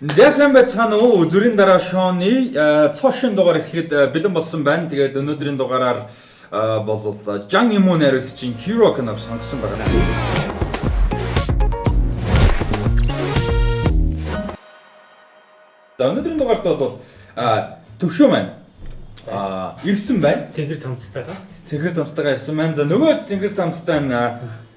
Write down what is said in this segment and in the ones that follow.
За сайн байцгаана уу зүрийн дараа шоуны цоошин дугаар эхлэхэд бэлэн болсон байна. Тэгээд өнөөдрийн дугаараар бол Жан Имун найруулагчийн Hero киног сонгосон байна. За өнөөдрийн дугаарт бол төвшөө маань а ирсэн байна. Цэнхэр цамцтайгаа. Цэнхэр цамцтайгаа ирсэн байна. За нөгөө цэнхэр цамцтай нь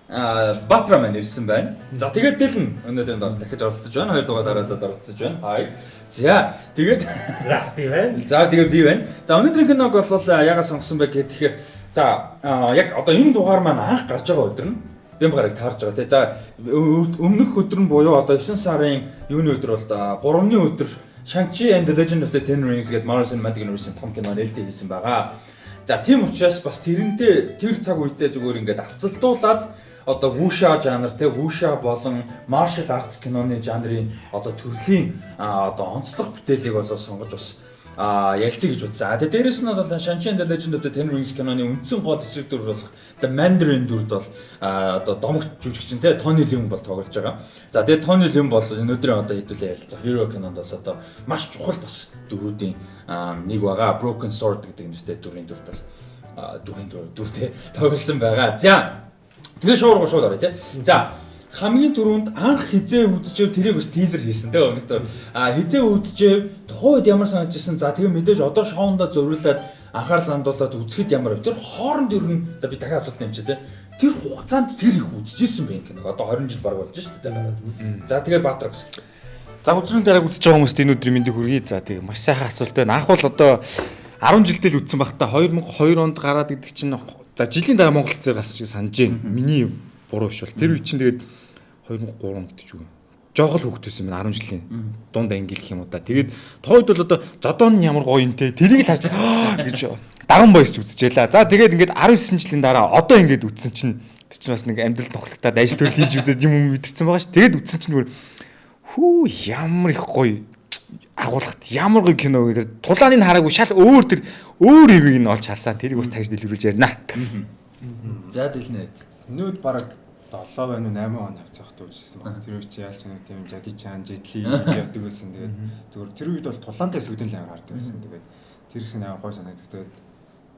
Батра маань ирсэн байна. За тэгээд Дэлэн өнөөдрийн доор дахиж оролцож байна. Хоёр дугаар дараалал оролцож байна. Хай. За тэгээд Расти байна. За тэгээд би байна. За өнөөдрийн киног бол ягаад сонгосон бэ гэхээр за яг одоо энэ дугаар маань анх гарч байгаа өдөр нь бям гараг таарж байгаа тий. За өмнөх өдөр нь буюу одоо 9 сарын юуны өдөр бол 3-ны өдөр Shang-Chi and the Legend of the Ten Rings гэдэг Marvel Cinematic Universe-ийн том кино нээлттэй хийсэн байгаа. За тийм учраас бас тэрнтэй тэр цаг үедээ зүгээр ингээд авцалдуулаад одоо вуша жанр те вуша болон martial arts киноны жанрын одоо төрлийн одоо онцлог бүтээлийг болоо сонгож бас а ялцъя гэж. А тэгээ дээрэс нь бол Shang-Chi and the Legend of the Ten Rings киноны үндсэн гол эсрэг дүр болох The Mandarin дүрд бол одоо домогт жүжигчин те Tony Leung бол тоглож байгаа. За тэгээ Tony Leung бол өнөөдрийн одоо хэдүүлээ ярилцах Hero кинонд бол одоо маш чухал бас дүрүүдийн нэг байгаа. Broken Sword гэдэг нэртэй дүрийн дүрд бол дүрийн дүр дүртэй тоглосон байгаа. За Тэгээ шуурга шууд орё тий. За хамгийн түрүүнд анх хизээ үдчихв тэрийг бас тизер хийсэн тий өнөختөр а хизээ үдчихв тухайн үед ямар санагдчихсан? За тэгээ мэдээж одоо шоунда зориулаад анхаарал хандуулаад үзэхэд ямар вэ? Тэр хооронд ер нь за би дахиад асуулт нэмчээ тий. Тэр хугацаанд тэр их үдчихсэн бэ киног одоо 20 жил баг болж шүү дээ гараад за тэгээ баатар гэсэн За өдрийн дараа үзэж байгаа хүмүүст энэ өдрийн мэндийг хүргэе. За тэгээ маш сайхан асуулт байна. Анх бол одоо 10 жилдээ л үдсэн багтаа 2002 онд гараад гэдэг чинь За жилийн дараа Монгол зэрэг гас шиг санаж байна. Миний буруу биш бол тэр үе чинь тэгээд 2003 онд ч үгүй. Жохол хөвгтөөсөн байна 10 жилийн дунд анги гэх юм уу та. Тэгээд тохойд бол одоо зодон нь ямар гоё юм те. Тэрийг л хааж гэж даган боёсч үзчихлээ. За тэгээд ингээд 19 жилийн дараа одоо ингээд үтсэн чинь тэр чинь бас нэг амьдрал тоглохтаад ажил төрөл хийж үзээд юм мэдэрсэн байгаа ш. Тэгээд үтсэн чинь хүү ямар их гоё агуулгад ямар гоё кино гэдэг тулааныг хараагүй шал өөр тэр өөр хэвийг нь олж харсан. Тэрийг бас тагж дэлгэрүүлж ярина. За дэлнэ. Нүүд бараг 7 байна уу 8 он хавцаахт үзсэн баг. Тэр үе чи яалч нэг тийм Жаки Чан, Жетли явдаг байсан. Тэгээд зүгээр тэр үед бол тулаантай сүдэн л амар хардаг байсан. Тэгээд тэр хэсэг амар гой санагддаг. Тэгээд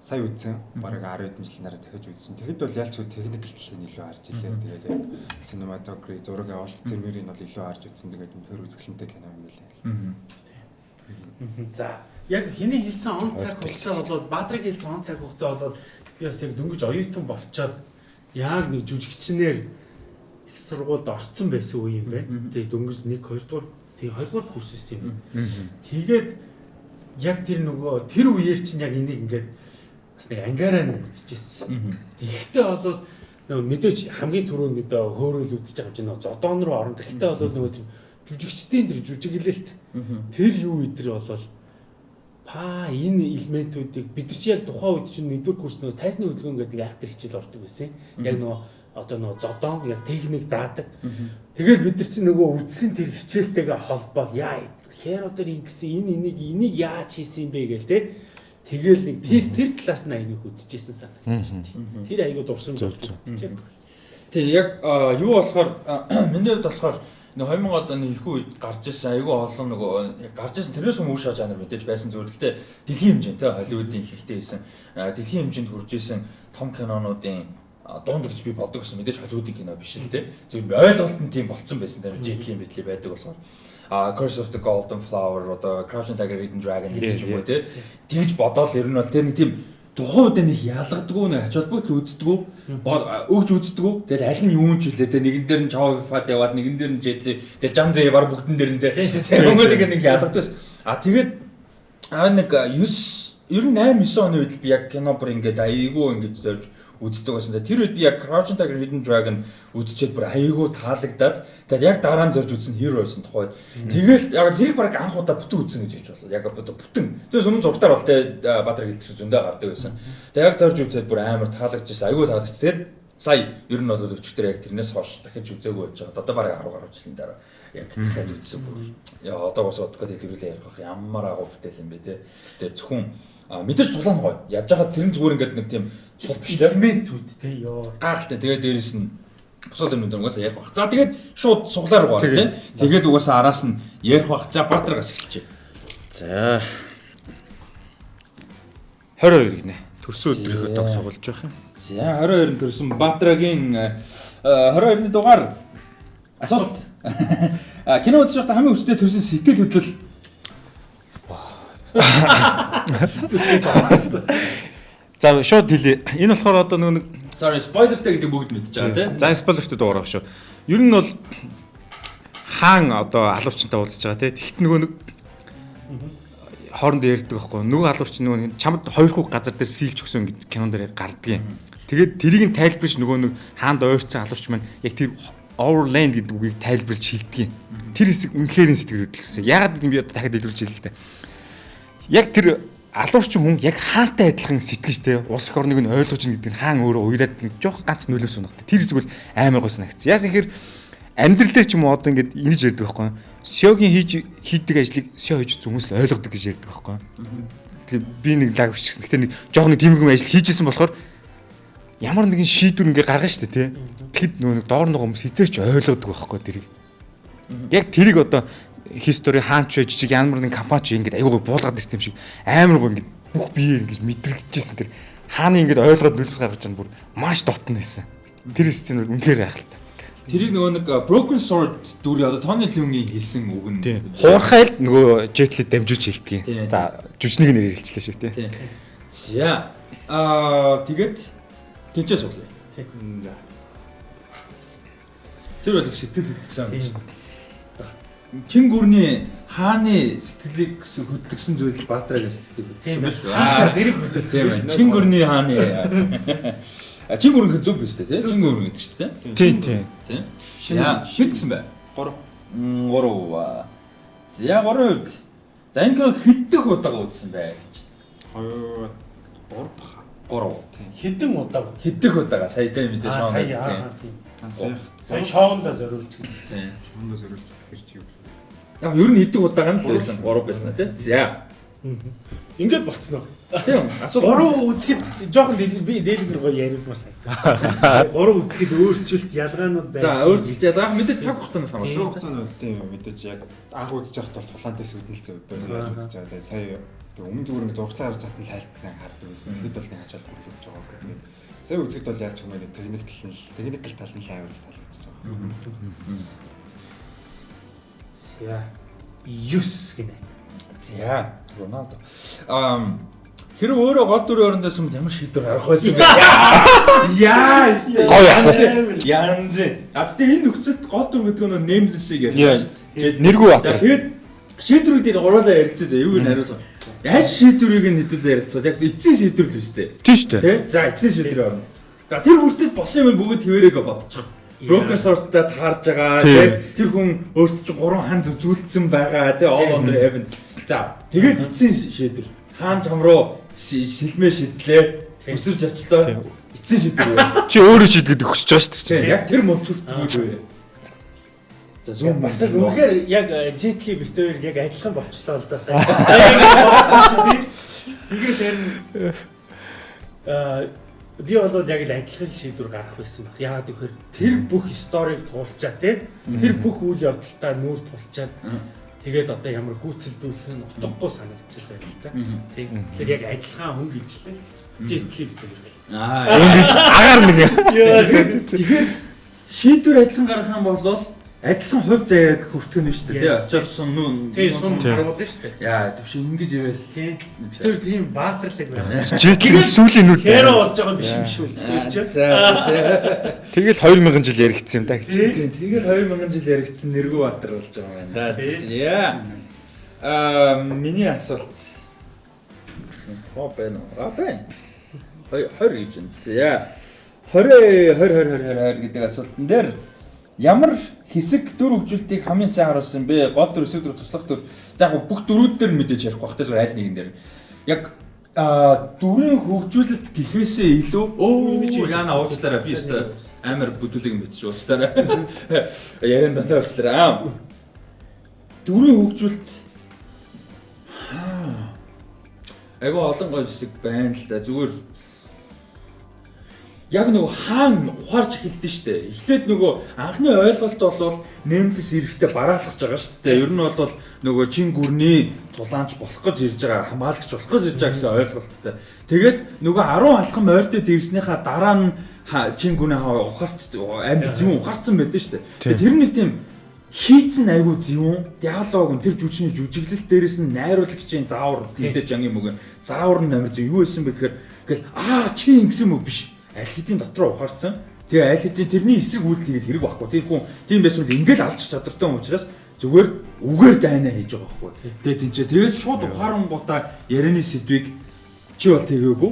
сая үзсэн. Бараг 10 хэдэн жилийн дараа дахиж үзсэн. Тэгэхэд бол ялч техникэл талын илүү харж илээ. Тэгээд яг cinematography зураг авалт тэрмэрийг бол илүү харж үзсэн. Тэгээд өнөхөр үзэсгэлэнтэй кино юм билээ. За яг хэний хэлсэн он цаг хугацаа бол Баатрыг хэлсэн он цаг хугацаа бол би бас яг дөнгөж оюутан болчоод яг нэг жүжигчнэр их сургуульд орцсон байсан үе юм байна. Тэгээ дөнгөж 1 2 дугаар тэгээ 2 дугаар курс байсан юм. Тэгээд яг тэр нөгөө тэр үеэр чинь яг энийг ингээд бас нэг ангаараа нэг үзчихсэн. Тэгэхдээ бол нөгөө мэдээж хамгийн түрүүнд нөгөө хөөрөл байгаа юм чинь нөгөө зодоон руу орно. Тэгэхдээ бол нөгөө жүжигчдийн тэр жүжиглэлт тэр юу идэр болол па энэ элементүүдийг бид нар чи яг тухайн үед чинь нэгдүгээр курс нөгөө тайсны хөдөлгөөн гэдэг актер хичээл ордог байсан. Яг нөгөө одоо нөгөө зодон яг техник заадаг. Тэгэл бид нар чи нөгөө үдсэн тэр хичээлтэйгээ холбоол яа хэр одоо ингэсэн энэ энийг энийг яаж хийсэн юм бэ гээл те. Тэгэл нэг тэр тэр талаас нь аяг их үзчихсэн санагдаж байна. Тэр аяг дурсан болж байна. Тэг яг юу болохоор миний хувьд болохоор 2000 оны их үед гарч ирсэн айгүй олон нөгөө гарч ирсэн тэрнээс өмнө шаа жанр мэдээж байсан зүгээр. Гэхдээ дэлхийн хэмжээнд Холливуудын ихтэй хийсэн дэлхийн хэмжээнд хүрж ирсэн том кинонуудын дунд гэж би боддог гэсэн мэдээж Холливуудын кино биш л те. Зөв ойлголт нь тийм болцсон байсан. Тэр жетлийн битли байдаг болохоор а Curse of the Golden Flower одоо Crouching Tiger Hidden Dragon гэж юм уу те. Тэгж бодоол ер нь бол тэр нэг тийм тухайн үед нэг ялгадгүй нэг ач холбогдол үздэггүй өгч үздэггүй тэгэл аль нь юу ч хэлээ те нэгэн дээр нь чав фат яваал нэгэн дээр нь жетли тэгэл жан зэ баг бүгдэн дээр нь те. Хөнгөлөг нэг ялгадгүй а тэгээд а нэг 9 ер нь 8 9 оны үед би яг кино бүр ингээд айгүй ингээд зорж үздэг байсан. Тэр үед би яг Crouching Tiger Hidden Dragon үзчихэд бүр аяйгуу таалагдаад тэгээд яг дараа нь зорж үзсэн hero байсан тухайд. Тэгэл яг тэрийг баг анх удаа бүтэн үзсэн гэж хэлж болоо. Яг одоо бүтэн. Тэгээс өмнө зургатаар бол тэ Баатар гэлтэх зөндөө гардаг байсан. Тэгээд яг зорж үзээд бүр амар таалагдчихсан. Аяйгуу таалагдчихсан. Тэгээд сая ер нь бол өчтөр яг тэрнээс хойш дахиж үзээгүй байж байгаа. Одоо бараг 10 гаруй жилийн дараа яг дахиад үзсэн бүр. Яа одоо бас удахгүй дэлгэрүүлээ ярих байх. Ямар агуу бүтээл юм бэ те. Тэгээд зөвхөн мэдээж тулаан гоё. Яаж байгаа тэр зүгээр ингээд нэг тийм сул биш те. Элементүүд те ёо. Гайхалтай. Тэгээд дээрэс нь бусад юмнууд угаасаа ярих бах. За тэгээд шууд суглаар орё тийм. Тэгээд угаасаа араас нь ярих бах. За Баатаргаас эхэлчихье. За 22 гинэ. Төрсөн өдрийнхөө дог сугалж байх юм. За 22-нд төрсэн Баатрагийн э, 22-ны дугаар асуулт. А кино үзэж байхдаа хамгийн хүчтэй төрсэн сэтгэл хөдлөл За шууд хэлье. Энэ болохоор одоо нэг sorry spoilerтэй гэдэг бүгд мэдж байгаа тийм. За спойлерт дуурах шүү. Ер нь бол хаан одоо алуурчтай уулзж байгаа те. Тэгт нөгөө нэг хоорондоо ярьдаг байхгүй. Нөгөө алуурч нөгөө чамд хоёр хүүх газар дээр сийлж өгсөн гэж кинон дээр гардгийн. Тэгээд тэрийг нь тайлбарч нөгөө нэг хаанд ойрцсон алуурч маань яг тэр overland гэдэг үгийг тайлбарлаж хэлдэг. Тэр хэсэг үнэхээр сэтгэл хөдлөсөн. Ягаад гэвэл би одоо дахиад илэрч хэлээ л дээ. Яг тэр алуурчин хүн яг хаантай адилхан сэтгэжтэй улс эх орныг нь ойлгож ийн гэдэг нь хаан өөрөө уйлаад нэг жоох ганц нөлөөс унагтай. Тэр бол амар гой санагц. Яасан ихэр амьдрал дээр ч юм уу одоо ингэж ингэж ярьдаг байхгүй. Сёгийн хийж хийдэг ажлыг сё хийж хүмүүс л ойлгодог гэж ярьдаг байхгүй. Тэгээ би нэг лаг бичсэн. Гэтэ нэг жоох нэг тиймэрхүү ажил хийжсэн болохоор ямар нэгэн шийдвэр ингээ гаргана шүү дээ тий. Тэгэхэд нөгөө нэг доор нөгөө хүмүүс хизээч ойлгодог байхгүй тэрийг. Яг тэрийг одоо history хаанч вэ жижиг ямар нэгэн компани ч ингээд аюугаа буулгаад ирсэн юм шиг амар гоо ингээд бүх бие ингээд мэдрэгдэжсэн тэр хааны ингээд ойлгоод нөлөөс гаргаж байгаа нь бүр маш дотн байсан. Тэр сцен үнэхээр айхалтай. Тэрийг нөгөө нэг Broken Sword дүрийн одоо Тони Лүнгийн хэлсэн үг нь. Тийм. Хуурхайл нөгөө дамжуулж Тийм. хэлдэг. За жүжигнийг нэр хэлчихлээ шүү тий. За аа тэгээд тэнцээ суглаа. За. Тэр бол их сэтгэл хөдлөсөн юм байна. Чин гүрний хааны сэтгэлийг хөдлөсөн зүйл Баатрагийн сэтгэлийг байна. байна шүү. Аа зэрэг хөдөлсөн Тийм байна. Чин гүрний хааны А чин гүрэн зөв биш үү те? Чин гүрэн гэдэг чинь те? Тийм тийм. Тийм. Хэд гэсэн бэ? 3 3. За 3 үед. За энэ кино хэддэх удаага үзсэн бай гэж. 2 3 баха. 3. Хэдэн удаа. Хэддэх удаага сая тэ мэдээж Аа шоу. сая аа тийм. Сая шоундо зориулж. Тийм. шондо зэрэг тэгэхээр чи юу Яг ер нь хэддэх удаага нь л байсан 3 байсан тий. За. Ингээд болцсноо. Тийм. Асуулт. Гурван үзэхэд жоохон дэлгэр би дэлгэр гоё яриулмаар санагдав. Гурван үзэхэд өөрчлөлт ялгаанууд байсан. За өөрчлөлт ялгаа мэдээж цаг хугацаанаас Шуурх хамаарсан. хугацааны бол тийм мэдээж яг анх үзэж байхад бол тулаантай сүдэл зөв байна үзэж байгаа. Тэгээ сая тэг өмнө зүгээр нэг зурглаа харж хатан лайлттай хардаг байсан. Тэгэд бол нэг ачаал хөрлөж байгаа гэх. Сая үзэхэд бол яаж ч юм бэ техник тал нь техникэл тал нь амар их таалагдчихж байгаа. За. 9 гинэ. За. Роналдо. Ам Хэрэг өөрөө гол дүрийн орондоо юм ямар шийдвэр гарах байсан бэ? Яа, Гоё асуулт. Янз. А тэгтээ энэ нөхцөлд гол дүр гэдэг нь нэмлэсийг Яа. ярьж Нэргүй бат. тэгээд шийдвэрүүд дээр гурлаа ярьчихсан. Юу гэж хариулсан. Яаж шийдвэрийг нь хэдүүлээ ярьцгаа. Яг эцсийн шийдвэр л шүү дээ. Тийм шүү дээ. Тэ? За эцсийн шийдвэр орно. За тэр бүртэл босон юм бүгд хэвээрээгээ бодчих. Broken sword-тай таарж байгаа. Тийм. Тэ? Тэр хүн өөртөө чи гурван хан зүзүүлсэн байгаа. Тэ? All under heaven. За тэгээд эцсийн шийдвэр. Хаан чам руу ши- шилмээ шидлээ. Өсөрж очлоо. Тийм. Эцсийн шийдвэр. Чи өөрөө шийдгээд өгч байгаа шүү дээ. Яг тэр мөнцөлт юу вэ? За зүүн Бас л үнэхээр яг Jetli бит хоёр яг адилхан болчлоо л да сайн. Яг болсон чи тийм. Тэгээд тэр нь аа би бол яг л адилхан шийдвэр гаргах байсан баг. Яагаад гэвэл тэр бүх историйг туулчаа тий. Тэр бүх үйл явдалтай нүүр тулчаад тэгээд одоо ямар гүйцэлдүүлэх нь утгагүй санагдчихлаа л да. Тий. Тэгэхээр яг адилхан хүн гэж л Jetli бит хоёр. Аа Ингэж агаар нэг. Тэгэхээр шийдвэр адилхан гаргах юм бол адилхан хувь заяаг хүртэх нь шүү дээ. Сум нүүн. Тий, сум Тийм. харуулна шүү дээ. Яа, тэгвш ингэж ивэл Тий. Бид тэр тийм баатарлаг байна. Житлэн сүүлийн нүд. Хэро болж байгаа юм биш юм шүү. За. Тэгэл 2000 жил яригдсан юм да гэж. Тийм, тэгээд 2000 жил яригдсан Нэргүү Баатар болж байгаа юм байна. За. Аа, миний асуулт. Оо байна уу? Аа байна. 20 гэж. За. 20 20 20 20 20 гэдэг асуултан дээр ямар хэсэг дүр хөгжүүлтийг хамгийн сайн харуулсан бэ? Гол дүр, хэсэг дүр, туслах дүр. За яг бүх дөрүүд дээр мэдээж ярихгүй бах те зүгээр айл нэгэн дээр. Яг а дүрийн хөгжүүлэлт гэхээсээ илүү өө яана уучлаарай би өстой амар бүдүүлэг мэдчих уучлаарай. Яриан дандаа уучлаарай. Аа. Дүрийн хөгжүүлэлт Айгу олон гой хэсэг байна л да. Зүгээр яг нөгөө хаан ухаарч эхэлдэж штэ. Эхлээд нөгөө анхны ойлголт бол нэмлэс эрэхтэй бараалгаж байгаа штэ. Ер нь бол нөгөө чин гүрний тулаанч болох гэж ирж байгаа, хамгаалагч болох гэж ирж байгаа гэсэн ойлголттой. Тэгээд нөгөө 10 алхам ойртод ирснийхаа дараа нь чин гүнээ ухаарч амьд зөв ухаарсан байдсан штэ. Тэр нэг тийм хийцэн айгүй зөвүүн диалог нь тэр жүжигчний жүжиглэл дээрээс нь найруулагчийн заавар тийдэж janгийн мөг заавар нь амар зөв юу байсан бэ гэхээр ингээл аа чи ингэсэн мөг биш аль хэдийн дотроо ухаарсан тэгээ аль хэдийн тэрний эсрэг үйлдэл хийгээд хэрэг байхгүй тэр хүн тийм байсан бол ингээл алж чадвартай хүн учраас зүгээр үгээр дайнаа хийж байгаа байхгүй тэгээ тэнцээ тэгээд шууд ухаарангуудаа ярианы сэдвийг чи бол тэгээгүй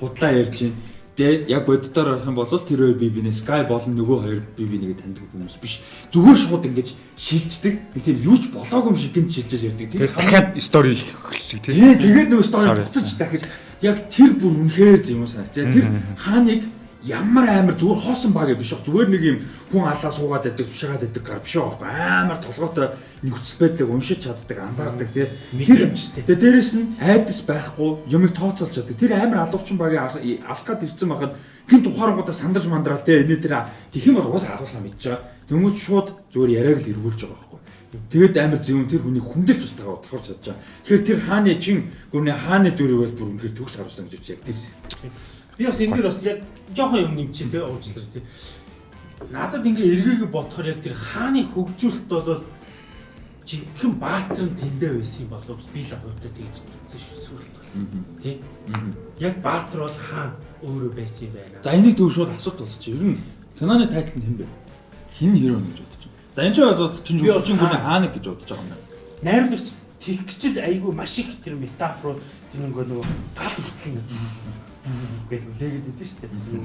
худлаа ярьж байна Тэгээд яг боддоор авах юм бол тэр хоёр бие бинээ Sky болон нөгөө хоёр бие бинийг таньдаг хүмүүс биш. Зүгээр шууд ингэж шилждэг. Нэг тийм юу ч болоогүй юм шиг гинт шилжиж ярьдаг. Тэгээд дахиад стори эхэлчих тий. Тэгээд нөгөө стори буцаж дахиж яг тэр бүр үнэхээр юм санагцаа. Тэр хааныг ямар амар зүгээр хоосон баг биш баг зүгээр нэг юм хүн алаа суугаад байдаг тушаагаад байдаг биш байгаа амар толгойтой нөхцөл байдлыг уншиж чаддаг анзаардаг тий тэр тэгээ дээрэс нь айдас байхгүй юмыг тооцоолж чаддаг. Тэр амар алуурчин багийн алах гад ирсэн байхад гинт ухаарангуудаа сандарч мандраал тий энэ тэр тэхин бол уус асуулаа мэдж байгаа тэмүүж шууд зүгээр яриаг л эргүүлж байгаа байхгүй Тэгээд амар зөвөн тэр хүний хүндэлж бас тагаа давхарч чадж байгаа. Тэгэхээр тэр хааны чин гүрний хааны бол бүр үнэхээр төгс харуулсан гэж яг тийс. Би бас энэ дэр бас яг жоохон юм нэг чинь тий уучлаар тий. Надад ингээ эргээгээ бодохоор яг тэр хааны хөгжүүлэлт бол жинхэнэ баатар нь тэндээ байсан юм болов би л хувьдаа тэгж үзсэн шүү сүрэлт бол. Тий. Яг баатар бол хаан өөрөө байсан юм байна. За энийг төв шууд асуулт болж чи. Ер нь киноны тайтл нь хэн бэ? Хин хиро гэж. За энэ ч бол чинь жуулчин гүний хааныг гэж бодож байгаа юм байна. Найруулагч тэгхчл айгүй маш их тэр метафорууд тэр нэг нөгөө гал хүртэл гэж үлээгээд идэв шүү дээ.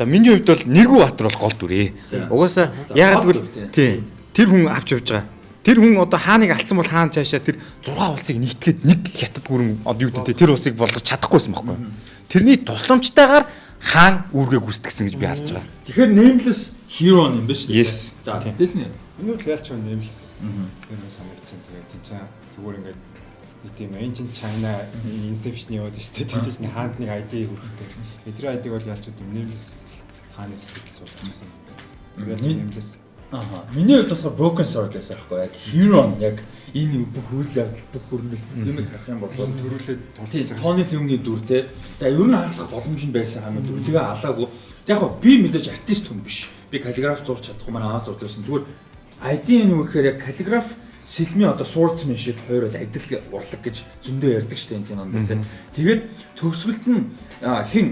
За миний хувьд бол Нэргүү Баатар бол гол дүрээ. Угаасаа ягаад гэвэл тий тэр хүн авч явж байгаа. Тэр хүн одоо хааныг алдсан бол хаан цаашаа тэр 6 улсыг нэгтгэхэд нэг хятад гүрэн одоо юу гэдэг тэр улсыг болгож чадахгүйсэн байхгүй. Тэрний тусламжтайгаар хаан үүргээ гүйцэтгсэн гэж би харж байгаа. Тэгэхээр nameless hero юм байна шүү дээ. Yes. За тэгэлнэ. Энэ үл ялч nameless. Тэр нь санагдаж байна. Тэгээд тийм зүгээр ингээд нэг тийм ancient China inception яваад штэ тийчээс нэг хаанд нэг ID хүрхтэй. Эдгээр ID-г бол ялч тийм nameless хаанаас сэтгэл суулгасан. Тэгэл nameless. Аа. Миний хувьд болохоор broken sword гэсэн аахгүй яг hero яг энэ бүх үйл явдал бүх хөрмөл юмыг харах юм бол төрүүлээд тулцсан. Тооны фильмийн дүр те. Тэгээ ер нь хаалцах боломж нь байсан хамаа дүр. Тэгээ алаагүй. Яг хоо би мэдээж артист хүн биш. Би каллиграф зурч чадахгүй манай аа зурдаг байсан. Зүгээр ID нь юу гэхээр яг каллиграф сэлми одоо swordsman шиг хоёр бол адил урлаг гэж зөндөө ярьдаг шүү дээ энэ кинонд тийм. Тэгээд төгсгөлд нь хин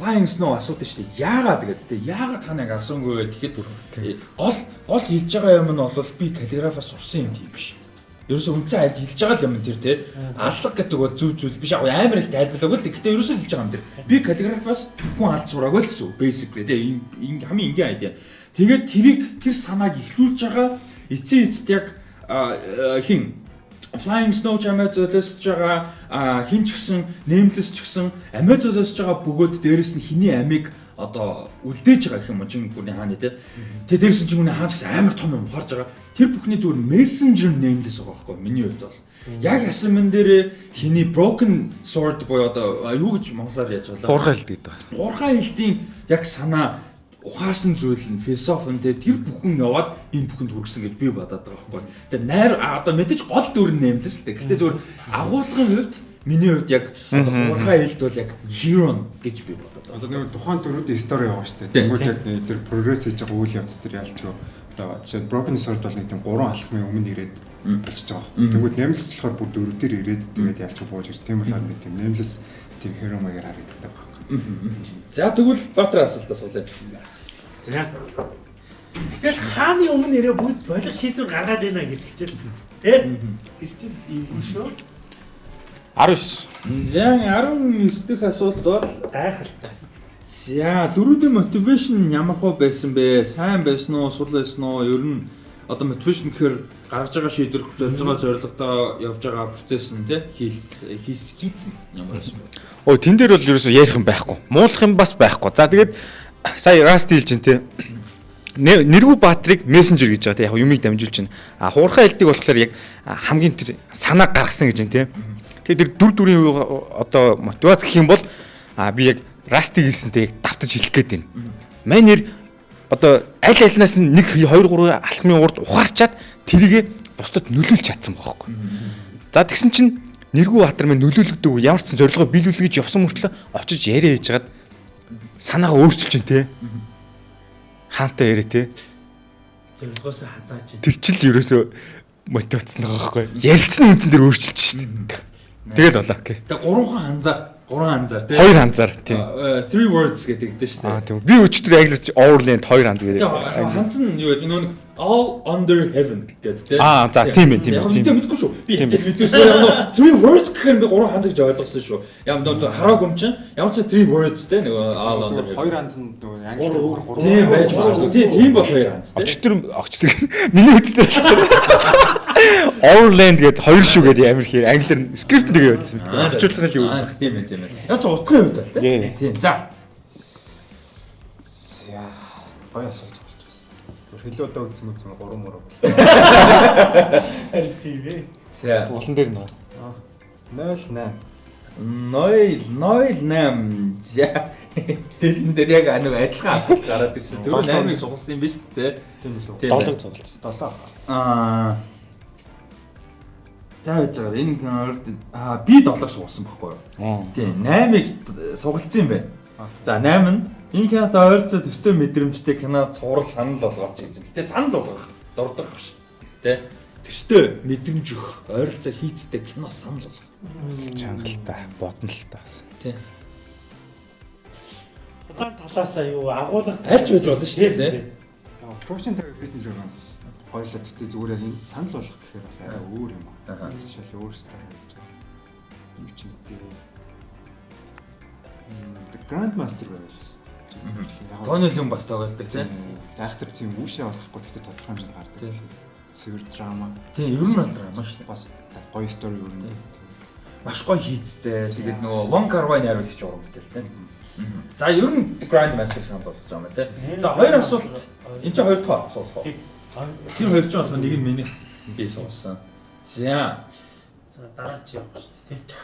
Flying Snow асуудаг шүү дээ. Яагаад тэгээд тийм яагаад та нэг асуунгүй гэхэд гол гол хэлж байгаа юм нь бол би каллиграфаас сурсан юм тийм биш. Ерөөсө үндсэн айлд хэлж байгаа юм тэр тий. Аллах гэдэг бол зүв зүйл биш. Амар их тайлбарлаагүй л гэхдээ ерөөсө хэлж байгаа юм тэр. Би каллиграфаас хүн алд сураагүй л гэсэн. Basically тий. Энэ хамгийн энгийн айдиа. Тэгээд тэрийг тэр санааг ихлүүлж байгаа эцсийн эцэд яг хин Flying Snow амиа золиосж байгаа хин ч гэсэн Nameless ч гэсэн амиа золиосж байгаа бөгөөд дээрэс нь хиний амийг одоо үлдээж байгаа гэх юм чинь гүний хааны те. Тэгээ дээрс чинь гүний хаан ч гэсэн амар том юм харж байгаа. Тэр бүхний зүгээр messenger nameless байгаа байхгүй миний хувьд бол. Яг ясан мен дээр хиний broken sword буюу одоо юу гэж монголоор яаж байгаа. Хуурхай хэлт гэдэг. Хуурхай хэлтийн яг санаа ухаасан зүйл нь философи нь тэр бүхэн яваад энэ бүхэнд хүргэсэн гэж би бодоод байгаа байхгүй. Тэгээ найр одоо мэдээж гол дүр нь нэмлэс л дээ. Гэхдээ зөвхөн агуулгын хувьд миний хувьд яг одоо хуурхай хэлт бол яг hero гэж би бодоод байгаа. Одоо нэг тухайн төрүүдийн стори яваа шүү дээ. Тэгмүүд яг тэр прогресс хийж байгаа үйл явц төр ялч гоо одоо жишээ broken sword бол нэг тийм 3 алхмын өмнө ирээд болчихж байгаа. Тэгмүүд нэмлэс болохоор бүр дөрөв дээр ирээд тэгээд ялч бууж ирж тийм болохоор нэг тийм нэмлэс тийм hero маягаар харагддаг байна. За тэгвэл Баатар асуултаас суулаа. За. Гэтэл хааны өмнө нэрээ бүгд болох шийдвэр гаргаад байна гэдэг чинь. Тэ? Чинь ийм шүү. 19. За 19 дэх асуулт бол Гайхалтай. За дөрүүдийн мотивашн ямар хөө байсан бэ? Сайн байсан уу? Сул байсан уу? Ер нь одоо мотивашн гэхээр гаргаж байгаа шийдвэр зорж байгаа зорилгодоо явж байгаа процесс нь тий хийсэн ямар байсан бэ? Ой тэн дээр бол ерөөсөө ярих юм байхгүй. Муулах юм бас байхгүй. За тэгээд сая Rust хэлж чинь тий нэргүү Баатрийг мессенжер гэж байгаа тий яг юмыг дамжуулж байна. А хуурхай хэлдэг болохоор яг хамгийн тэр санаа гаргасан гэж байна тий. Тэгээд тэр дүр дүрийн одоо мотивац гэх юм бол а би яг Расти хэлсэнтэй яг давтаж хэлэх гээд байна. Мань нэр одоо аль альнаас нь 1 2 3 алхмын урд ухаарчаад тэрийгэ бусдад нөлөөлж чадсан байхгүй. За тэгсэн чинь Нэргүү Баатар минь нөлөөлөгдөв ямар ч зорилгоо биелүүлэх гэж явсан мөртлөө очиж яриа хийж хагаад санаагаа өөрчилж чинь те. Хаантай яриа те. Зорилгоос хазааж байна. Тэр чил ерөөсөө мотивацсан байгаа байхгүй. Ярилцсан үнцэн дээр өөрчилж шít. Тэгэл болоо. Тэгээ гурван ханзаар, гурван ханзаар тий. Хоёр ханзаар тий. А, Three words гэдэг дээ шүү Аа дээ. тийм. Би өчтөр англиар Overland хоёр ханз гэдэг. Ханз нь юу вэ? Нэг all under heaven гэдэг тий. Аа, за, тийм ээ, тийм ээ, Яг тийм мэдгүй шүү. Би итэл мэдвэсэн. Яг нөө three words гэхээр би гурван ханз гэж ойлгосон шүү. Ямар нөө хараагүй юм чинь ямар ч three words тий нөгөө all under heaven. Хоёр анз нь нөгөө англи гурван Тийм байж магадгүй. Тийм тийм бол хоёр ханз тий. Өчтөр очтдаг. Миний үстээр Overland гэдэг хоёр шүү гэдэг амар ихээр англиар скрипт нэгэ явуулсан мэт. Орчуулга л юу. Аа, тийм ээ тийм ээ. Яг ч утгын хувьд бол тий. Тий. Тийм. За. Яа. Гоё хэдэн удаа үзсэн үзсэн гурван мөрөв. Харин тийм ээ. За. Улан дээр нөө. 08. 0 08 за дэлэн дээр яг аниг адилхан асуулт гараад ирсэн. Тэр 8-ыг сугалсан юм биш үү те? Тийм үү? Тийм. Долоо цугласан. 7. Аа. За байж байгаа. Энэ кинорт аа би 7-ыг сугалсан байхгүй юу? Тийм. 8-ыг сугалсан юм байна. За 8 нь энэ кинот ойрцоо төстэй мэдрэмжтэй кино цуврал санал болгооч гэж. Гэтэ санал болгох дурдах биш. Тэ? Төстэй мэдрэмж өгөх ойролцоо хийцтэй кино санал болгох. Чангалтай, бодно л та. Тийм. Улаан талаасаа юу агуулга Аль ч байж болно шүү дээ, production таг бизнес байгаас хоёлоо тэгтээ зүгээр яг санал болгох гэхээр бас арай өөр юм аа. Жишээл өөрөөсөө хийж байгаа. Юу ч юм дээ. The Grandmaster байвал. Тооны юм бас тоглолдог тийм. Айхтар тийм үүшээ болохгүй гэхдээ тодорхой хэмжээнд гардаг. Тийм. Цэвэр драма. Тийм, ер нь бол драма шүү дээ. Бас гоё стори ер нь. Маш гоё хийцтэй. Тэгээд нөгөө Wong Kar-wai найруулагч уран бүтээл тийм. За ер нь Grand Master санал болгож байгаа юм тийм. За хоёр асуулт. Энд чинь хоёр дахь асуулт. Тийм. Тэр хоёр ч болох нэг нь миний би суулсан. За За дараа чи явах шүү дээ тий.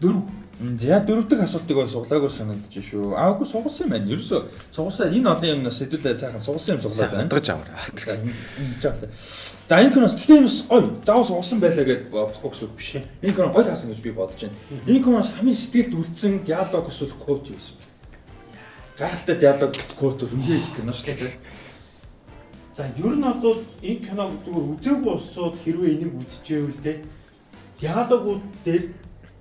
дөрөв. За дөрөв дахь асуултыг бол суглаагүй санагдаж шүү. Аагүй сугалсан юм байна. Ерөөсө сугалсан энэ олон юмнаас хэдүүлээ сайхан сугалсан юм суглаад байна. Хандгаж аваа. За ингэж байгаа. За энэ юмс гоё. Заавал суусан байлаа гэд бодохгүй гэсэн үг биш. Энэ кино гоё таасан гэж би бодож байна. Энэ киноос хамгийн сэтгэлд үлдсэн диалог эсвэл код юу вэ? Гайхалтай диалог код бол үнэхээр их кино шүү дээ. За ер нь бол энэ киног зүгээр үзээгүй болсууд хэрвээ энийг үзчихээвэл те диалогууд дээр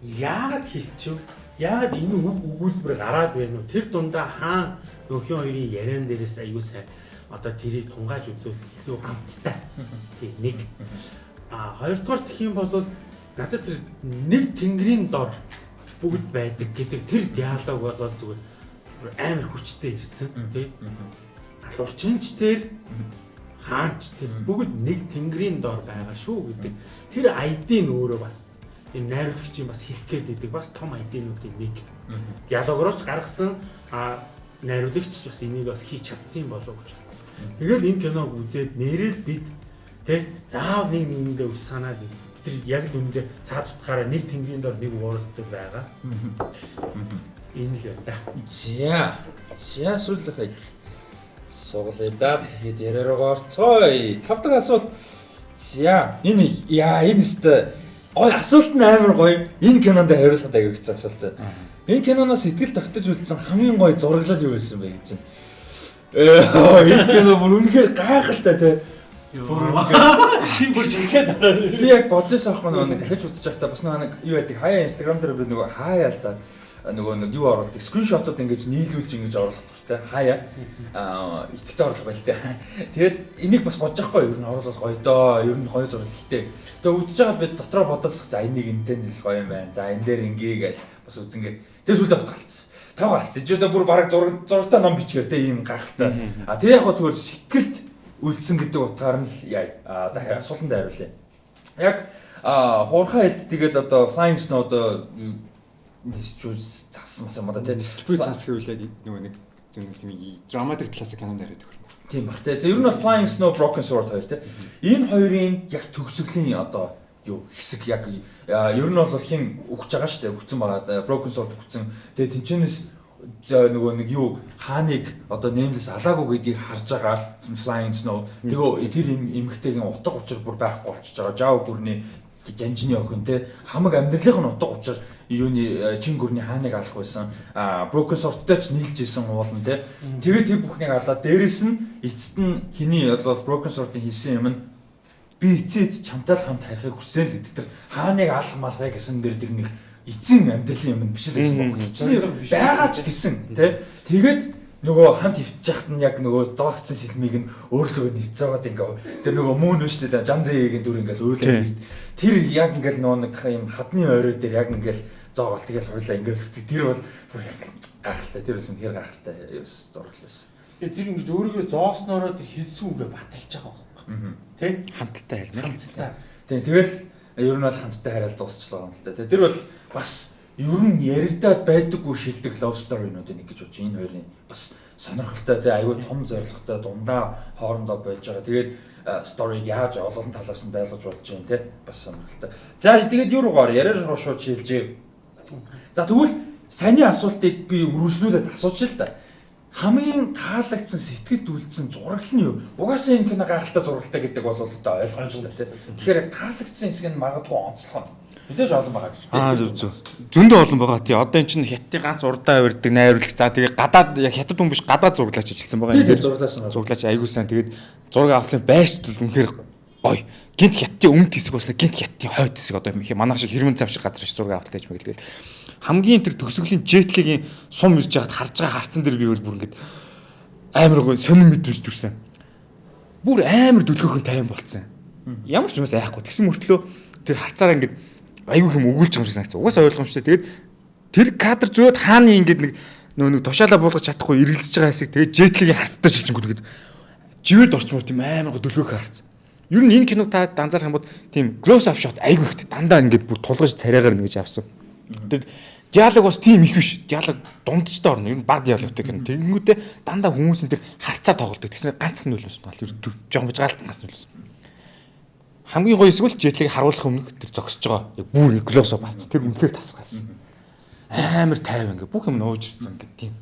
яагаад хэлчихв? Яагаад энэ үг өгүүлбэр гараад байна вэ? Тэр дундаа хаан нөхөн хоёрын яриан дээрээс аягүй сайн одоо тэрийг тунгааж үзвэл илүү хамттай. Тий нэг. А хоёрдугаар гэх юм бол надад тэр нэг тэнгэрийн дор бүгд байдаг гэдэг тэр диалог бол зүгээр амар хүчтэй ирсэн тий. Алуурчинч тэр хаанч тэр бүгд нэг тэнгэрийн дор байгаа шүү гэдэг. Тэр ID-н өөрөө бас энэ найруулагчийн бас хэлэх гээд байдаг бас том ID-нуудын нэг. Диалогороч гаргасан а найруулагч бас энийг бас хийж чадсан болов гэж бодсон. Тэгэл энэ киног үзээд нэрэл бид тэ заавал нэг нэгэндээ ус санаад тэр яг л үүндээ цаад утгаараа нэг тэнгэрийн дор нэг уурддаг байгаа. Энэ л юм да. За. За сүүлийнхээ суглая да. Тэгэхэд яриараа орцгоё. Тав дахь асуулт. За энэ яа энэ өстө гой асуулт нь амар гоё. Энэ кинонд хариулахад хэцүү асуулт. Энэ киноноос сэтгэл тогтож үлдсэн хамгийн гоё зураглал юу байсан бэ гэж байна. Ээ энэ кино бүр үнэхээр гайхалтай те. Бүр Тийм бүр шилхээд дараа. Би яг бодож байгаа нөгөө нэг дахиж үзэж байхдаа бас нэг юу байдаг хаяа инстаграм дээр би нөгөө хаяа л да нөгөө нэг юу оруулдаг скриншотууд ингэж нийлүүлж ингэж оруулах дуртай хаяа итгэвч оруулах байлцаа. Тэгээд энийг бас бодож байхгүй юу? Ер нь оруулах гоё доо. Ер нь гоё зурлал ихтэй. Тэгээд үзэж байгаа л би дотроо бодоосох за энийг энтэй нийлэх гоё юм байна. За энэ дээр ингээ гэж бас үзэнгээ. Тэгээд сүлдө бодгалцсан. Таагаа алцсан. Ижидэ бүр бараг зураг зурагтай ном бичгээр те ийм гайхалтай. А тэр яг гоо зүгээр шикэлт үлдсэн гэдэг утгаар нь л яа. А дахиад асуултанд хариулъя. Яг а хуурхаа хэлт тэгээд одоо flying snow одоо нисчүү цасан мас юм одоо тий. Би цаас гэвэл яг нөгөө нэг зөв тийм драматик талаас кинонд яриад өгөх юм. Тийм бах тий. Ер нь flying snow broken sword хоёр тий. Энэ хоёрын яг төгсгөлийн одоо юу хэсэг яг ер нь бол хин өгч байгаа шүү дээ өгцөн байгаа broken sword өгцөн тэгээ тэнчэнэс нөгөө нэг юу хааныг одоо nameless алаагүй гэдгийг харж байгаа flying snow тэгээ тэр им эмхтэйгийн утга учир бүр байхгүй болчихж байгаа жаав гүрний жанжны охин те хамаг амьдралын нь утга учир юуны чин гүрний хааныг алах байсан broken swordтай ч нийлж исэн уулан те. Тэгээд тэр бүхнийг алаад дээрэс нь эцэст нь хиний бол broken sword-ын хийсэн юм нь би эцээд чамтай л хамт харихыг хүссэн л гэдэг. Тэр хааныг алах малгай гэсэн дэр тэр нэг эцсийн амьдралын юм биш л байсан байхгүй чинь байгаа ч гэсэн тий тэгээд нөгөө хамт яхад нь яг нөгөө зоогцсон сэлмийг нь өөрлөгөө нэлцээгээд ингээ тэр нөгөө мөн нь шүү дээ жанзээгийн дүр ингээл үйлээ тэр яг ингээл нөгөө нэг юм хадны орой дээр яг ингээл зоогол тэгэл хуйлаа ингээл өгдөг тэр бол гахалтай тэр бол үнэхээр гахалтай зургал байсан Тэгээ тэр ингэж өөрийгөө зоосноороо тэр хэлсэн үгээ баталж байгаа байхгүй. Тэ? хамттай харна. Хамтдаа. Тийм тэгэл ер нь бол хамттай хараал дуусчлаа юм л да. Тэр бол бас ер нь яригадаад байдаггүй шилдэг love story-нуудын нэг гэж бодож энэ хоёрын бас сонирхолтой тий аюу том зоригтой дундаа хоорондоо болж байгаа. Тэгээд сториг яаж олон талаас нь байлгаж болж байна тий бас сонирхолтой. За тэгээд юу руугаар яриар шууд шилжээ. За тэгвэл саний асуултыг би үргэлжлүүлээд асуучих л да хамгийн таалагдсан сэтгэлд үлдсэн зураг нь юу? Угаасаа энэ кино гайхалтай зурагтай гэдэг бол одоо ойлгомжтой тийм. Тэгэхээр яг таалагдсан хэсэг нь магадгүй онцлог нь. Мэдээж олон байгаа гэхдээ. Аа зөв зөв. Зөндөө олон байгаа. Тий одоо эн чинь хятадын ганц урдаа авирдаг найруулагч. За тэгээ гадаад яг хятад хүн биш гадаад зураглаач ажилласан байгаа. Тийм зураглаач. Зураглаач аягүй сайн. Тэгээд зураг авахлын байрч үнэхээр гоё. Гинт хятадын өмнөд хэсэг басна гинт хятадын хойд хэсэг одоо манайх шиг хэрмэн зам шиг газар шиг зураг авахтай ч мэгэл. Хамгийн тэр төгсгөлийн жетлигийн сум ирж яхад харж байгаа харцсан дэр би бол бүр ингэж амар гоё сонир мэдрэмж төрсэн. Бүр амар дүлгөөхөн тайван болцсон. Ямар ч юмас айхгүй. Тэгсэн мөртлөө тэр харцаараа ингэж айгүй хэм өгүүлж байгаа юм шиг санагдсан. Угаасаа ойлгомжтой. Тэгээд тэр кадр зөөд хааны ингэж нэг нөө нэг тушаалаа буулгаж чадахгүй эргэлзэж байгаа хэсэг тэгээд жетлигийн харттай шилжингүүд ингэж живэд орчмоор тийм амар гоо дөлгөөхөн харцсан. Ер нь энэ киног та данзаарах юм бол тийм close up shot айгүй ихтэй дандаа ингэж бүр тулгаж царайгаар нэгж авсан. Тэр диалог бас тийм их биш. Диалог дундчтай орно. Ер нь баг диалогтэй кино. Тэгэнгүүтээ дандаа хүмүүсийн тэр харцаа тоглолдог. Тэгснээр ганцхан нөлөөс байна. Ер нь жоохон бич гаалтангаас нөлөөс. Хамгийн гоё эсвэл жетлийг харуулах өмнөх тэр зогсож байгаа. Яг бүр глосо бац. Тэр үнэхээр тасах гарсан. Амар тайван ингээ бүх юм нууж ирсэн ингээ тийм.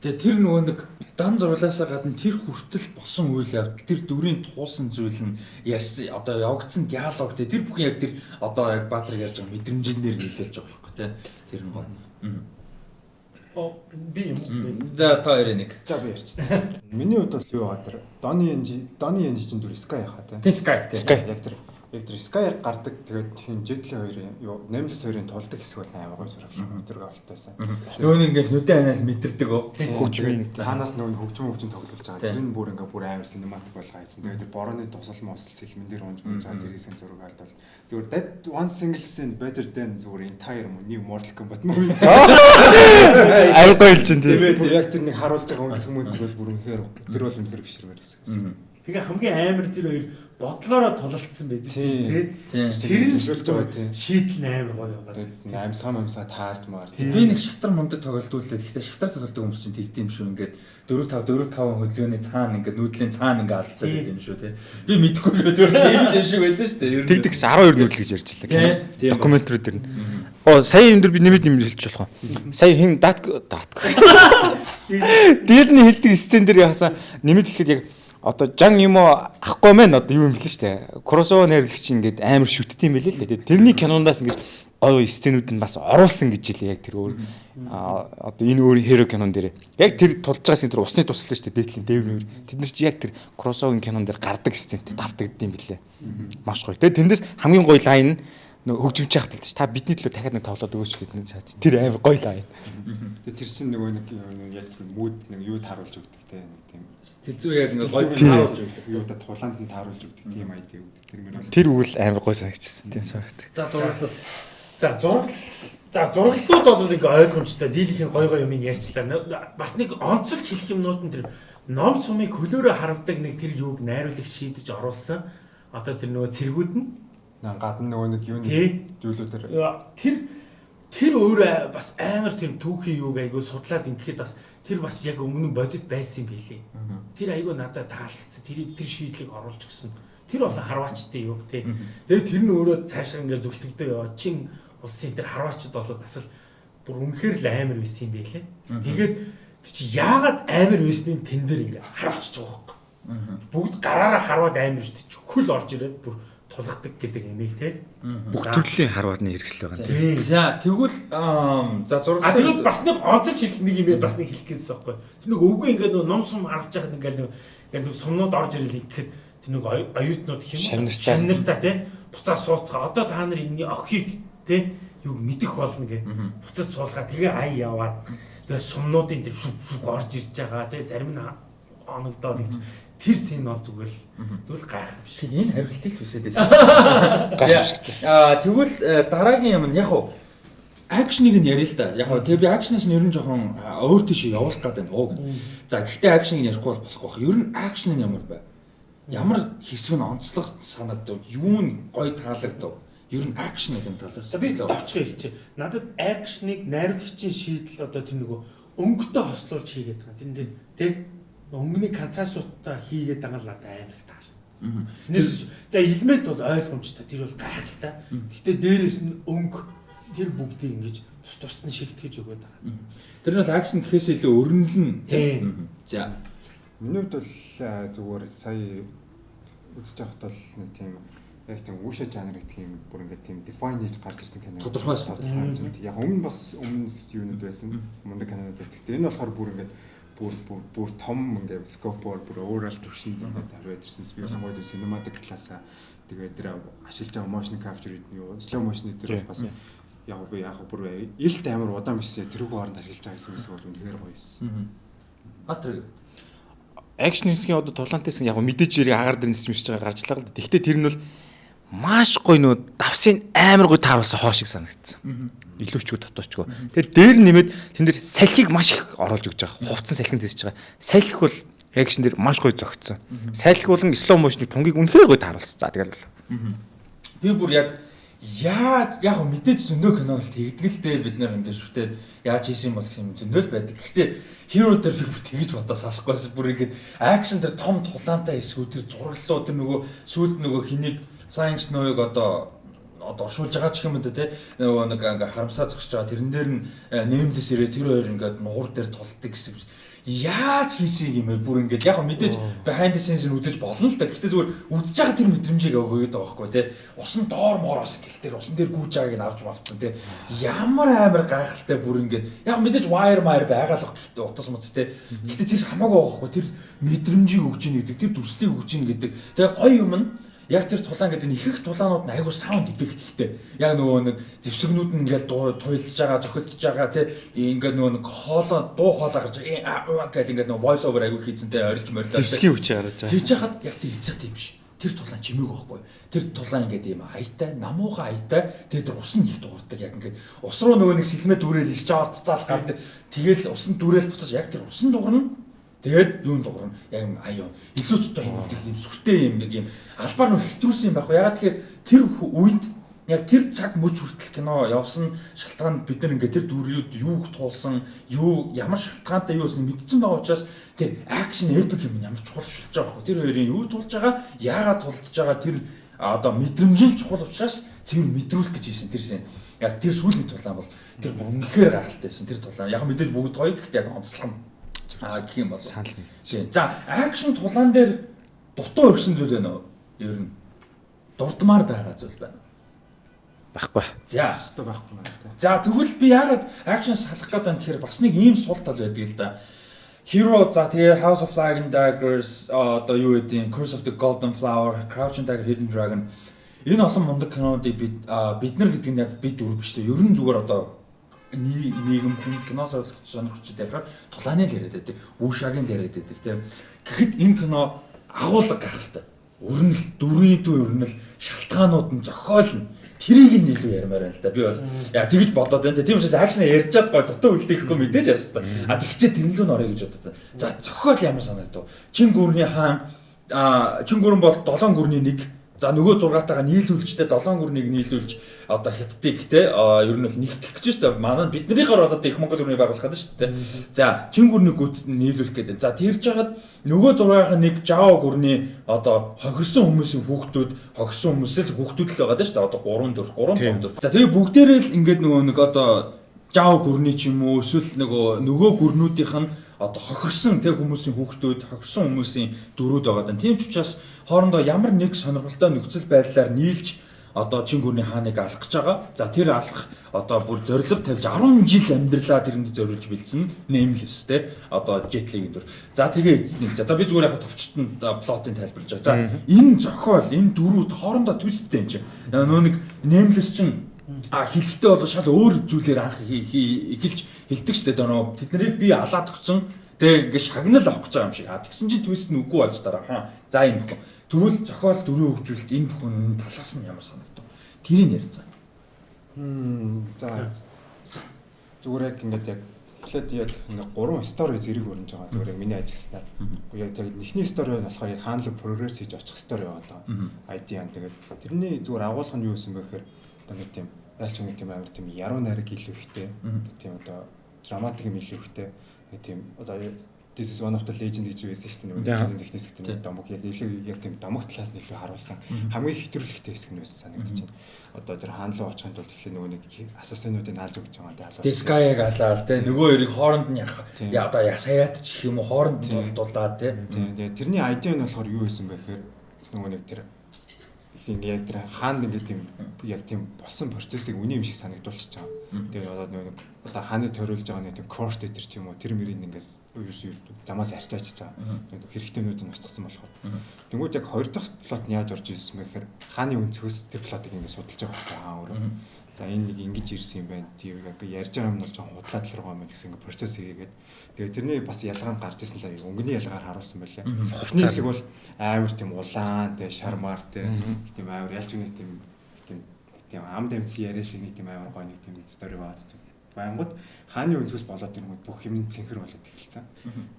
Тэгээ тэр нөгөө нэг дан зурлаасаа гадна тэр хүртэл босон үйл явдал тэр дүрийн туусан зүйл нь ярьсан одоо явагдсан диалог тэр бүхэн яг тэр одоо яг Баатраг ярьж байгаа мэдрэмжээр нийлүүлж байгаа байхгүй те тэр. Оо би юм. За та хоёрын нэг. За би ярьчихсан. Миний хувьд бол юу байгаа тэр Дони Энжи Дони Энжи чинь дүр Sky яхаа те. Тийм Sky тийм. Sky. Яг тэр яг тэр Sky гардаг тэгээд хин Jetli хоёрын юу Nameless хоёрын тулдаг хэсэг бол амар гоё зураг зураг авалтайсан. Нөгөө нь ингээл нүдэн анаал мэдэрдэг. Хөгжмийн Цаанаас нөгөө хөгжим хөгжим тоглож байгаа. Тэр нь бүр ингээ бүр амар синематик болгоо хийсэн. Тэгээд тэр борооны тусал мосл сэлмэн дээр унж байгаа тэр хэсэг зураг алдвал зүгээр that one single scene better than зүгээр entire нэг Mortal Kombat movie. Аян гоё л чинь тийм. Яг тэр нэг харуулж байгаа үнц хүмүүс бол бүр үнэхээр тэр бол үнэхээр бишрмээр хэсэг. Тэгээ хамгийн амар тэр хоёр бодлороо тулалдсан байдаг Тийм. тийм. Тийм. Тэр нь Төсөөлж байгаа тийм. шийдэл нь амар гоё байгаа. Тэгээд аим сам амсаа таарж маар. Би нэг шатар мундаг тоглолтууллаа. Гэхдээ шатар тоглолтын хүмүүс чинь тэгдэм шүү. Ингээд 4 5 4 5 хөдөлгөөний цаана ингээд нүүдлийн цаана ингээд алдцаад байт юм шүү те. Би мэдэхгүй л зүгээр тийм л юм шиг байлаа шүү дээ. Ер нь. Тэгдэгс 12 нүүдэл гэж ярьж Тийм, байлаа. тийм. Докюментари дээр нь. Оо сая юм дээр би нэмэд юм хэлж болох уу? Сая хин дат дат. Дийлний хэлдэг сцен дээр яхасан нэмэд хэлэхэд яг одоо жан юм ахгүй мэн одоо юу юм бэлээ штэ. Кросово найрлагч ингээд амар шүтт юм бэлээ л дээ. Тэрний кинондаас ингээд гоё сценүүд нь бас оруулсан гэж хэлээ яг тэр өөр одоо энэ өөр хэро кинон дээр яг тэр тулж байгаа сцен тэр усны тусалтай штэ дээдлийн дээврээр тэд нар чи яг тэр кросовын кинон дээр гардаг сцентэй давтагдсан юм бэлээ. Маш гоё. Тэгээ тэндээс хамгийн гоё лайн нь нөө хөгжимч яхад л та бидний төлөө дахиад нэг тоглоод өгөөч гэдэг нэг шат. Тэр амар гоё лайн. Тэгээд тэр чинь нөгөө нэг яг мууд нэг юу тааруулж өгдөг те нэг тийм Тэлзүү яг нэг гоё тааруулж өгдөг. юу да тулаанд нь тааруулж өгдөг тийм айд өгдөг. Тэр мөр Тэр үйл амар гоё санагдчихсан. Тийм санагд. За зураглал. За зураг За зураглалууд бол ингээ ойлгомжтой. Дийлхийн гой гой юмыг ярьчлаа. Бас нэг онцолж хэлэх юмнууд нь тэр ном сумыг хөлөөрөө харавдаг нэг тэр юуг найруулагч шийдэж оруулсан. Одоо тэр нөгөө цэргүүд нь гадна нөгөө нэг юу зүйлүүдэр тэр тэр өөрөө бас амар тийм түүхийн юуг айгу судлаад ингээд бас тэр бас яг өмнө бодит байсан юм билий. Тэр айгу надад таалагдсан. Тэрийг тэр шийдлийг оруулж өгсөн. Тэр бол харваачтай юу тий. Тэгээд тэр нь өөрөө цаашаа ингээ зөвтгдөө яваа. Чин улсын тэр харваачд бол бас л бүр үнэхээр л амар байсан юм байлээ. Тэгээд чи яагаад амар байсныг тэн дээр ингээ харуулчих жоох байхгүй. Бүгд гараараа харваад амар шүү дээ. Хөл орж ирээд бүр тулгадаг гэдэг имийг тий. Бүх төрлийн харваадны хэрэгсэл байгаа. Тий. За тэгвэл за зураг А тэгээд бас нэг онцож хэлэх нэг юм бас нэг хэлэх гэсэн байхгүй. Тэр нэг өвгөө ингээд нэг ном сум аргаж яхад ингээд нэг ингээд нэг сумнууд орж ирэл ихэд тэр нэг оюу- оюутнууд? Шавнартай. Шавнартай тий. Буцаа сууцгаа. Одоо та нар энэ охийг тий юу мэдэх болно гэ. Буцаж суулгаа тэгээ ай яваад тэгээ сумнуудын тэр шүв шүв орж ирж байгаа тий зарим нь оногдоод нэг тэр син бол зүгээр л зүгээр л гайхав биш. энэ хариултыг л үсээд байсан. Аа тэгвэл э, дараагийн юм нь яг уу акшныг нь ярил л да. Яг уу тэг би акшнаас нь ер нь жоохон өөр тийш явуулах гэдэг нь ууг. За гэхдээ акшныг ярихгүй бол болохгүй байх. Ер нь акшн нь ямар бай? Ямар хэсэг нь онцлог санагдав? Юу нь гоё таалагдав? Ер нь акшныг нь талаас. За би товчхон хэлчихэ. Надад акшныг найруулагчийн шийдэл одоо тэр нөгөө өнгөтэй хослуулж хийгээд байгаа. Тэр нэ тий өнгөний контрастуудаа хийгээд байгаа л надад амар таалагдсан. Тэрнээс за элемент бол ойлгомжтой. Тэр бол гайхалтай. Гэхдээ дээрэс нь өнгө тэр бүгдийг ингэж тус тусад нь шигтгэж өгöd байгаа. Тэр нь бол акшн гэхээс илүү өрнөлн. За. Миний хувьд бол зүгээр сая үзэж байхад бол нэг тийм яг тийм үүшэ жанр гэх юм бүр ингээд тийм define хийж гарч ирсэн кино. Тодорхой хэмжээнд. Яг өмнө бас өмнөс юунууд байсан. Мундаг кинонууд байсан. Гэхдээ энэ болохоор бүр ингээд бүр бүр бүр том ингээд скопоор бүр overall төвшөнд ингээд хариуд ирсэн. Би гомод cinematic классаа тэгээд тэр ашиглаж байгаа motion capture гэдэг нь юу slow motion дээр бас яг би яг бүр илт амар удаан бишээ тэрүүг хооронд ашиглаж байгаа гэсэн үг бол үнэхээр гоё юмсан. Мгм. Батэр Акшн хэсгийн одоо тулаантай хэсэг яг мэдээж ирээ агаар дээр нисч мисж байгаа гарч лаа л да. Гэхдээ тэр нь бол маш гоё нөө давсын амар гоё тааруулсан хоо шиг санагдсан. Илүүчгүй дотоочгүй. Тэгээд дээр нэмээд тэн дээр салхийг маш их оруулж өгч байгаа. Хувцсан салхинд дисэж байгаа. Салхи бол акшн дээр маш гоё зөгцсөн. Салхи болон slow motion-ыг тунгийг үнэхээр гоё тааруулсан. За тэгэл бол. Би бүр яг яаж яг мэдээж зөндөө кино л тэгдгэлтэй бид нар ингээд шүтээд яаж хийсэн бол гэх юм зөндөө л байдаг. Гэхдээ hero дээр би бүр тэгж бодоо салахгүйс бүр ингээд акшн дээр том тулаантай хэсгүүд тэр зураглалуу тэр нөгөө сүүл нөгөө хэнийг flying snow-ыг одоо оршуулж байгаа ч юм уу те. Нөгөө нэг ингээ харамсаа зогсож байгаа. Тэрэн дээр нь нэмлэс ирээ тэр хоёр ингээд нугур дээр тулдаг гэсэн яаж хийсийг юм бэ? Бүр ингээд яг мэдээж behind the scenes нь үзэж болно л да гэхдээ зүгээр үзэж байгаа тэр мэдрэмжийг өгөөд байгаа байхгүй те. Усан доор мороос гэл тэр усан дээр гүйж байгааг нь авч авцсан те. Ямар амар гайхалтай бүр ингээд яг мэдээж wire mire байгаа л гэхдээ утас муц те. Гэхдээ тэр хамаагүй байхгүй. Тэр мэдрэмжийг өгч ийн гэдэг тэр дүрслийг өгч ийн гэдэг. Тэгээ гоё юм нь яг тэр тулаан гэдэг нь их их тулаанууд нь айгуу саунд эффект ихтэй. Яг нөгөө нэг зэвсэгнүүд нь ингээл туйлж байгаа, цохилдж байгаа тий ингээд нөгөө нэг хоолоо дуу хоолоо гарч э, уу гэл ингээл нөгөө voice over айгуу хийцэнтэй орилж морилоо. Зевсгийн хүчээр гарч байгаа. Тэгж яхад яг тэр эцэг тийм биш. Тэр тулаан чимээг байхгүй. Тэр тулаан ингээд ийм аятай, намууга аятай. Тэгээд тэр ус нь их дуурдаг яг ингээд ус руу нөгөө нэг сэлмээ дүүрэл ирж аваад буцаал гардаг. Тэгэл усан дүүрэл буцаж яг тэр усан дуурна Тэгээд юунд дуурна яг юм аюу илүү цоо юм гэдэг юм сүртэй юм нэг юм албаар нь хэтрүүлсэн юм байхгүй. Ягаад тэгэхээр тэр үед яг тэр цаг мөч хүртэл кино явсан шалтгаан бид нар ингээд тэр дүрүүд юуг туулсан юу ямар шалтгаантай юу гэсэн мэдсэн байгаа учраас тэр акшн эпик юм ямар чухал шилж байгаа байхгүй. Тэр хоёрын юу тулж байгаа яагаад тулдж байгаа тэр одоо мэдрэмжил чухал учраас цэвэр мэдрүүлэх гэж хийсэн тэр шин яг тэр сүүлийн тулаан бол тэр үнэхээр гайхалтайсэн тэр тулаан. Яг мэдээж бүгд гоё гэхдээ яг онцлог нь Аа гэх юм бол санал нэг. Тийм. За, акшн тулаан дээр дутуу өргсөн зүйл байна уу? Ер нь дурдмаар байгаа зүйл байна. Баггүй. За, Өстө байхгүй байна за тэгвэл би яагаад акшн салах гэдэг нь гэхээр бас нэг ийм сул тал байдаг л да. Hero за тэгээ House of Flag and Daggers одоо юу гэдэг Curse of the Golden Flower, Crouching Tiger, Hidden Dragon энэ олон мундаг кинонуудыг бид бид нар гэдэг нь яг бид дөрөв биш те. Ер нь зүгээр одоо нийгэм хүн кино сонирхогч сонирхогчд яхаар тулааны л яриад байдаг. Үүшагийн л яриад байдаг тийм. Гэхдээ энэ кино агуулга гайхалтай. Өрнөл, дөрвийн дүү өрнөл, шалтгаанууд нь зохиолно. Тэрийг нь илүү ярмаар байна л да. Би бас яа тэгж бодоод байна. Тийм учраас акшн ярьж чад гой дутуу үлдээхгүй мэдээж ярих хэрэгтэй. А тэгчээ тэрнлүү нөрөө гэж бодод. За зохиол ямар санагдав? Чин гүрний хаан а чин гүрэн бол 7 гүрний нэг За нөгөө 6-таагаа нийлүүлжтэй 7 гүрнийг нийлүүлж одоо хятадыг те ер нь бол нэгтгэх гэж шүү дээ. Манай биднийхаар болоод их Монгол гүрнийг байгуулах гэдэг шүү дээ. За чин гүрнийг нийлүүлэх гэдэг. За тэрж хагаад нөгөө 6-ынхаа нэг жао гүрний одоо хохирсон хүмүүсийн хүүхдүүд хохирсон хүмүүсээс хүүхдүүд л байгаа шүү дээ. Одоо 3 4 3 5 4. За тэгээ бүгдээрээ л ингээд нөгөө нэг одоо жао гүрний ч юм уу эсвэл нөгөө нөгөө гүрнүүдийнх нь одоо хохирсон тэр хүмүүсийн хүүхдүүд хохирсон хүмүүсийн дөрүүд байгаа даа. Тийм ч учраас хоорондоо ямар нэг сонирхолтой нөхцөл байдлаар нийлж одоо чин гүрний хааныг алах гэж байгаа. За тэр алах одоо бүр зориг тавьж 10 жил амьдралаа тэрэнд зориулж бэлдсэн нэмлэс те одоо жетлиг өдөр. За тэгээ эзнийг. За би зүгээр яг товчтон плотын тайлбарлаж байгаа. За энэ зохиол энэ дөрүүд хоорондоо твисттэй юм чинь. Нөө нэг нэмлэс чинь А хэлэхдээ бол шал өөр зүйлээр анх эхэлж хэлдэг шүү дээ. Нөө тэднийг би алаад өгсөн. Тэгээ ингээд шагнал авах гэж байгаа юм шиг. А тэгсэн чинь твист нь үгүй болж дараа. Хаа. За энэ бүхэн. Тэгвэл зохиол дөрөв хөгжүүлэлт энэ бүхэн талаас нь ямар санагдав? Тэрийг ярьцгаа. Хм за зүгээр яг ингээд яг эхлээд яг ингээд гурван стори зэрэг өрнж байгаа. Зүгээр яг миний ажигласнаар. Яг тэгээд эхний стори нь болохоор яг хаанлаг прогресс хийж очих стори байгаа. ID-ан тэгээд тэрний зүгээр агуулга нь юу гэсэн бэ гэхээр одоо нэг тийм ялч нэг тийм амар тийм яруу найраг илүү ихтэй тийм одоо драматик юм илүү ихтэй тийм одоо This is one of the legend гэж байсан шүү дээ. Нэг ихнээс их тийм домог яг илүү яг тийм домог талаас нь илүү харуулсан. Хамгийн хэтрүүлэгтэй хэсэг нь байсан санагдаж байна. Одоо тэр хаан руу очихын тулд эхлээ нөгөө нэг асасинуудыг алж өгч байгаа даа. Дискаяг алаал те нөгөө хоёрыг хооронд нь яах. Яа одоо ясаяат ч юм уу хооронд нь те. Тийм. Тэгээ тэрний ID нь болохоор юу байсан бэ гэхээр нөгөө нэг тэр ингээ яг тэр хаанд ингээ тийм яг тийм болсон процессыг үний юм шиг санагдуулчихж байгаа. Тэгээ одоо нэг одоо хааны тойруулж байгаа нэг корт дээр ч юм уу тэр мөрийг ингээс юус юу замаас арчаач байгаа. Хэрэгтэйнүүд нь устгасан болохоор. Тэнгүүд яг хоёр дахь плот нь яаж орж ирсэн бэ гэхээр хааны өнцгөөс тэр плотыг ингээ судалж байгаа байхгүй хаа өөрөө. За энэ нэг ингэж ирсэн юм байна. Тийм яг ярьж байгаа юм нь жоохон худлаад л байгаа юм гэсэн ингээ процесс хийгээд Тэгээ тэрний бас ялгаа нь гарч ирсэн л өнгөний ялгаар харуулсан байлаа. Эхний хэсэг бол амар тийм улаан, тэгээ шармаар тийм амар ялч нэг тийм тийм тийм ам дэмцсэн яриа шиг нэг тийм амар гоё нэг тийм стори тийм. Байнгут хааны өнцгөөс болоод ирэнгүүт бүх юм цэнхэр болоод эхэлсэн.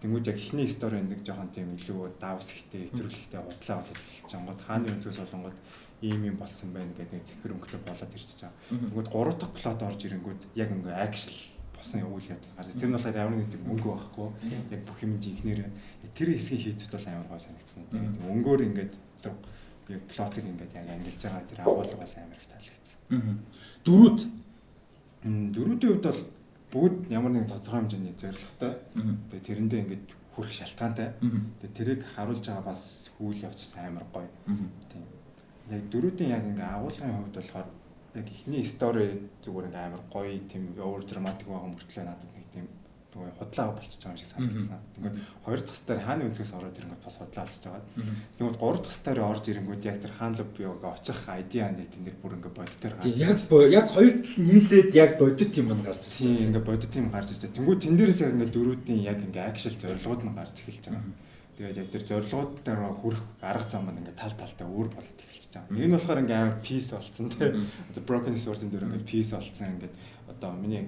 Тэнгүүд яг эхний стори нэг жоохон тийм илүү давс ихтэй, хэтрүүлэхтэй худлаа болоод эхэлж байгаа. Хааны өнцгөөс болонгод ийм юм болсон байна гэдэг цэнхэр өнгөлөг болоод ирчихэж байгаа. Тэнгүүд гурав дахь плот орж ирэнгүүт яг ингээ акшн болсон үйл явдал гарч. Тэр нь болохоор ямар нэг тийм мөнгө байхгүй. Яг бүх юм жинхнэр тэр хэсгийг хийцэд бол амар гой санагдсан. Тэгээд өнгөөр ингээд яг плотыг ингээд яг ангилж байгаа тэр агуулга бол амар их таалагдсан. Дөрүүд дөрүүдийн хувьд бол бүгд ямар нэгэн тодорхой хэмжээний зорилготой. Тэгээд тэрэндээ ингээд хүрэх шалтгаантай. Тэгээд тэрийг харуулж байгаа бас хүл явц бас амар гоё. Тийм. Яг дөрүүдийн яг ингээ агуулгын хувьд болохоор яг ихний стори зүгээр ингээм амар гоё тийм өөр драматик байгаа мөртлөө надад нэг тийм нөгөө худлаа болчихж байгаа юм шиг санагдсан. Тэгвэл хоёр дахь стори хааны өнцгөөс ороод ирэнгүүт бас худлаа болчихж байгаа. Тэгвэл гурав дахь стори орж ирэнгүүт яг тэр хаан лоб юуг очих айдиа нэг тийм бүр ингээ бодит дээр гарч. Яг яг хоёр тал нийлээд яг бодит юм гарч ирж байна. Тийм ингээ бодит юм гарч ирж байна. Тэнгүү тэн дээрээс ингээ дөрүүдийн яг ингээ акшл зорилгууд нь гарч эхэлж байгаа. Тэгээд яг тэр зорилгууд дээр хүрэх арга зам маань ингээ тал талтай өөр болоод эхэлж байгаа. Энэ болохоор ингээ амар peace болцсон тийм. Одоо broken sword-ын дээр ингээ peace болцсон ингээ одоо миний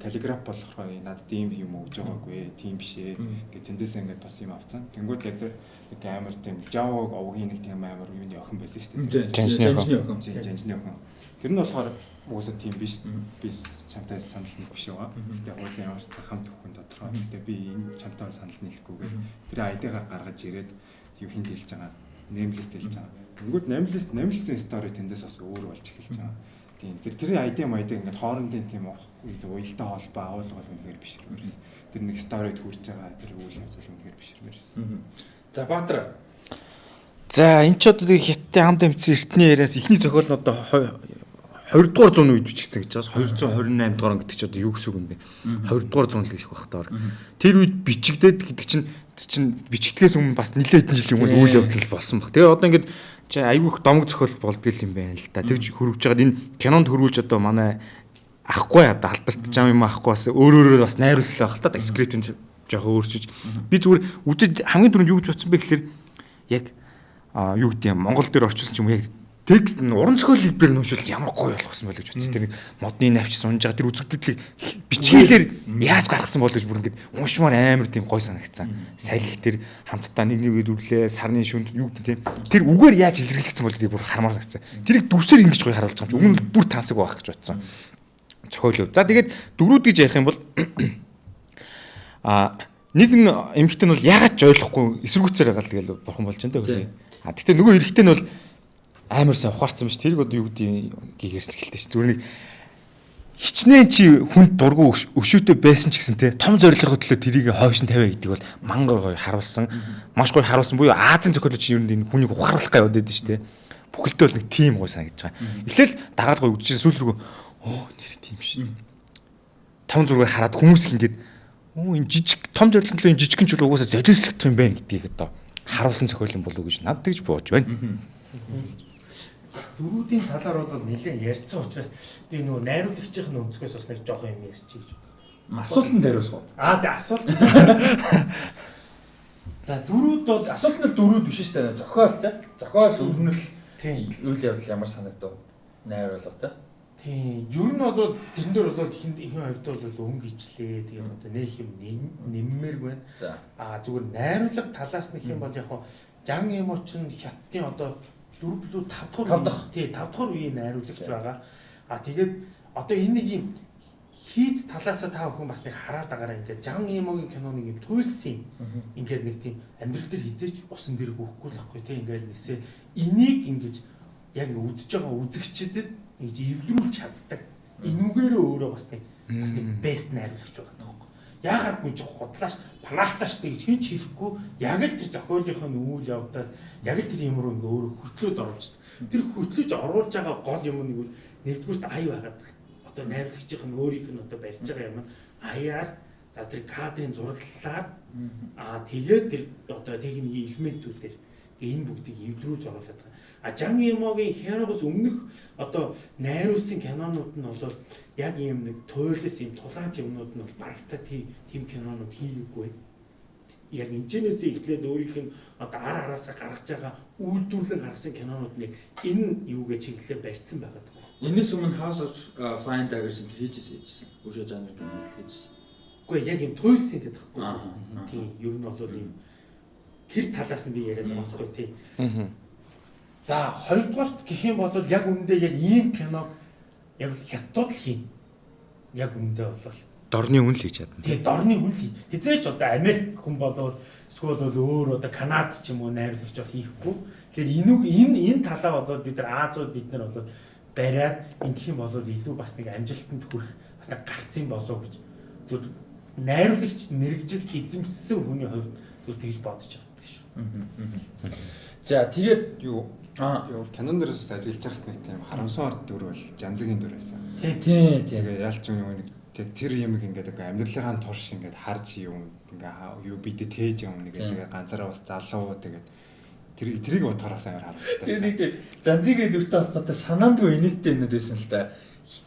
каллиграф болохоор надад ийм юм өгж байгаагүй тийм биш ээ гэ тэндээс ингээд бас юм авцсан. Тэнгүүд яг тэр нэг амар тийм Java овгийн нэг тийм амар юуны охин байсан шүү дээ. Жанжны охин. Жанжны охин. Тэр нь болохоор уусаа тийм биш. Би чамтай санал нэг биш байгаа. Гэтэ хуулийн ямар ч хамт өхөн тодорхой. Гэтэ би энэ чамтай санал нийлэхгүйгээр тэр айдгаа гаргаж ирээд юу хинт хэлж байгаа. Нэмлэст хэлж байгаа. Тэнгүүд нэмлэст нэмлсэн стори тэндээс бас өөр болж эхэлж байгаа Тийм тэр тэрний ID майдаг ингээд хоорондын тийм уялдаа холбоо агуулга бол үнэхээр бишрмээрс. Тэр нэг сторид хүрч байгаа тэр үйл явц бол үнэхээр бишрмээрс. За Баатар. За энэ ч одоо хятадын хамт эмцэн эртний яриас ихний зохиол нь одоо 20 дугаар зууны үед бичигдсэн гэж байна. 228 дугаар гэдэг чи одоо юу гэсэн үг юм бэ? 20 дугаар зуун л гэх бах таар. Тэр үед бичигдээд гэдэг чинь чинь бичигдгээс өмнө бас нэлээд хэдэн жилийн өмнө үйл явдал болсон баг. Тэгээ одоо ингээд чи их домог зохиол болдгийл юм байна л да. Тэгж хөрвж байгаад энэ кинонд хөрвүүлж одоо манай ахгүй одоо алдарт жам юм ахгүй бас өөр өөрөөр бас найруулсан байх л та скриптийн жоохон өөрчиж. Би зүгээр үдэд хамгийн түрүүнд юу гэж бодсон бэ гэхээр яг юу гэдэг юм Монгол дээр орчуулсан ч юм яг текст нь уран зохиол хэлбэр нь уншвал ямар гоё болгосон байл гэж бодсон. Тэр модны навч сунж байгаа тэр үзэгдэдлийг бичгээлэр яаж гаргасан бол гэж бүр ингээд уншмаар амар тийм гоё санагдсан. Салхи тэр хамтдаа нэг нэгээд үрлээ сарны шүнд юу гэдэг тийм. Тэр үгээр яаж илэрхийлэгдсэн бол тэр бүр хармаар санагдсан. Тэрийг дүрсээр ингэж гоё харуулж байгаа юм чи өмнө нь бүр тансаг байх гэж бодсон. Зохиол. За тэгээд дөрүүд гэж ярих юм бол а нэг нь эмэгтэй нь бол ягаад ч ойлгохгүй эсэргүүцээр байгаа л тэгэл бурхан болж байна те. А тэгтээ нөгөө эрэгтэй нь бол амар сайн ухаарсан биш тэрийг одоо юу гэдэг гигэрсгэлтэй ш. Зүгээр нэг хичнээн чи хүнд дургу өшөөтэй байсан ч гэсэн те том зорилгоо төлөө тэрийг хойш нь тавиа гэдэг бол мангар гоё харуулсан. Маш гоё харуулсан буюу Азийн зохиолч ер нь энэ хүнийг ухааруулах гай удаад ш те. Бүхэлдээ бол нэг тим гоё санагдаж байгаа. Эхлээл дагаад гоё үдчихсэн сүүл рүү оо нэр тим ш. Том зургаар хараад хүмүүс их ингээд оо энэ жижиг том зорилгын энэ жижигэн ч бол угаасаа золиослох юм байна гэдгийг одоо харуулсан зохиол юм болов уу гэж надад тэгж бууж байна дөрүүдийн талаар бол нэлээд ярьсан учраас би нөгөө найруулагчийн өнцгөөс бас нэг жоохон юм ярьчих гэж бодлоо. Асуултанд хариулах уу? Аа тий асуулт. За дөрүүд бол асуулт нь дөрүүд биш шүү дээ. Зохиол те. Зохиол өрнөл тий үйл явдал ямар санагдав? Найруулга тий ер нь бол тэн дээр бол ихэн ихэн хувьд бол өнгө ичлээ. Тэгээд одоо нэг юм нэммээр байна. За. Аа зүгээр найруулга талаас нэг юм бол яг хаа жан эмоч нь хятадын одоо 4 билүү 5 дахь Тав дахь. тий 5 дахь үеийн найруулагч байгаа. А тэгээд одоо энэ нэг юм хийц талаасаа та бүхэн бас нэг хараад байгаараа ингээд Жан Имогийн кино нэг юм туйлсын ингээд нэг тийм амьдрал дээр хизээч усан дээр гүхгүй л байхгүй тий ингээд нисээ энийг ингэж яг ингээд үзэж байгаа үзэгчдэд ингэж эвлэрүүлж чаддаг. Энүүгээрээ өөрөө бас нэг бас нэг бест найруулагч байгаа тоххой. Яагааргүй ч худлааш панаалтааш гэж хин ч хэлэхгүй яг л тэр зохиолынхоо үйл явдал яг л тэр юм руу ингээ өөрөө хөтлөөд оруулж тэр хөтлөж оруулж байгаа гол юм нэг бол нэгдүгürt ай байгаад. Одоо найруулагчийн өөрийнх нь одоо барьж байгаа юм аяар за тэр кадрын зураглалаар аа тэгээд тэр одоо техникийн элементүүдээр энэ бүгдийг эвдрүүлж оруулаад байгаа. А Жан Имогийн херогоос өмнөх одоо найруулсан кинонууд нь бол яг ийм нэг туйлс ийм тулаанч юмнууд нь бол барагта тийм тийм кинонууд хийгээгүй яг энэчнээс эхлээд өөрийнх нь одоо ар араасаа гаргаж байгаа үйлдвэрлэн гаргасан кинонуудыг энэ юугээ чиглэлээр барьсан байгаа даа. Энэс өмнө House of Flying Daggers энэ хийжсэн хийжсэн. Өшөө жанр кино хийжсэн. Үгүй яг юм туйлсан гэдэг байхгүй. Тийм ер нь бол ийм тэр талаас нь би яриад байгаа байхгүй тийм. За хоёрдугаарт гэх юм бол яг үүндээ яг ийм киног яг л хятад л хийн. Яг үүндээ бол Дорны үн л хийж чадна. Тэгээ дорны хүн л хизээч одоо Америк хүн болвол эсвэл бол өөр одоо Канад ч юм уу найруулагч бол хийхгүй. Тэгэхээр энэ энэ энэ талаа бол бид нар Азууд бид нар бол бариад ингэх юм бол илүү бас нэг амжилтанд хүрэх бас нэг гарцсан болов гэж зүр найруулагч мэрэгжил эзэмшсэн хүний хувьд зүр тэгж бодож байгаа шүү. За тэгээд юу юу кинон дээрээс бас ажиллаж байхад нэг тийм харамсаар дүр бол Жанзагийн дүр байсан. тий тий Тэгээ ялч юм нэг тэг тэр юм ингээд ингээ амьдралынхаа турш ингээд харж юм ингээ юу бидэд тээж юм нэг тэгээ ганцаараа бас залуу тэгээд тэр тэрийг бодохоос амар харамсалтай байсан. нэг тийм жанзигээ дүртэй холбоотой санаандгүй инээдтэй юмнууд байсан л.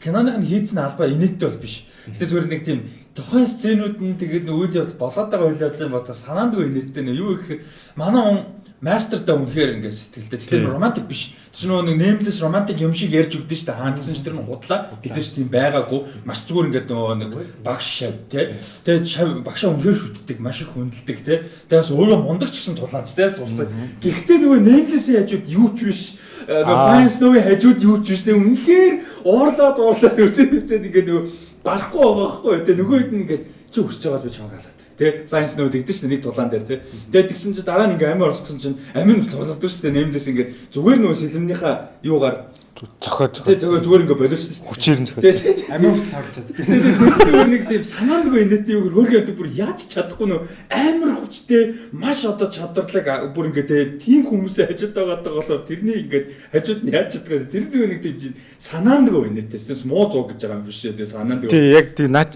Киноных нь хийцэн албаа инээдтэй бол биш. Гэтэ зүгээр нэг тийм тухайн сценүүд нь тэгээд нэг үйл явдал болоод байгаа үйл явдлын бодох санаандгүй инээдтэй нэ юу гэхээр манай хүн мастертай үнэхээр ингээд сэтгэлтэй. Тэгэхээр романтик биш. Тэр нөгөө нэг нэмлэс романтик юм шиг ярьж өгдөн шүү дээ. Хаан гэсэн чинь тэр нь худлаа. Гэтэл ч тийм байгаагүй. Маш зүгээр ингээд нөгөө нэг багш шав тий. Тэгээд шав багшаа үнэхээр шүтдэг, маш их хүндэлдэг тий. Тэгээд бас өөрөө мундаг ч гэсэн тулаанч тий сурсан. Гэхдээ нөгөө нэмлэсийн хажууд юу ч биш. Э, Нөгөө. Flying Snow-ийн хажууд юу ч биш тий. Үнэхээр уурлаад уурлаад үзээд үзээд ингээд нөгөө барахгүй байгаа байхгүй. Тэгээ нөгөө хэд ингээд чи өсөж байгаа би чамайг халаад. Тэ Flying Snow тэгдэж шүү дээ нэг дулаан дээр тий. Тэгээд тэгсэн чинь дараа нь ингээ амин оролцсон чинь амин тулалдаг шүү дээ нэмлэс ингээ зүгээр нөгөө сэлмнийхаа юугаар Тий цохоо. зүгээр зүгээр ингээ боловч шүү дээ. Хүчээр нь. Тэгээд Амин таарч чаддаг. зүгээр нэг тийм санаандгүй инээдтэй юу хөргөө одоо бүр яаж чадахгүй нөө амар хүчтэй маш одоо чадварлаг бүр ингээ тий тийм хүмүүсээ хажууд байгаад байгаа болохоор тэрний ингээ хажууд нь яаж чаддаг тэр зүгээр нэг тийм санаандгүй инээдтэй эсвэл муу зуг гэж байгаа юм биш үү санаандгүй Тий яг тий наач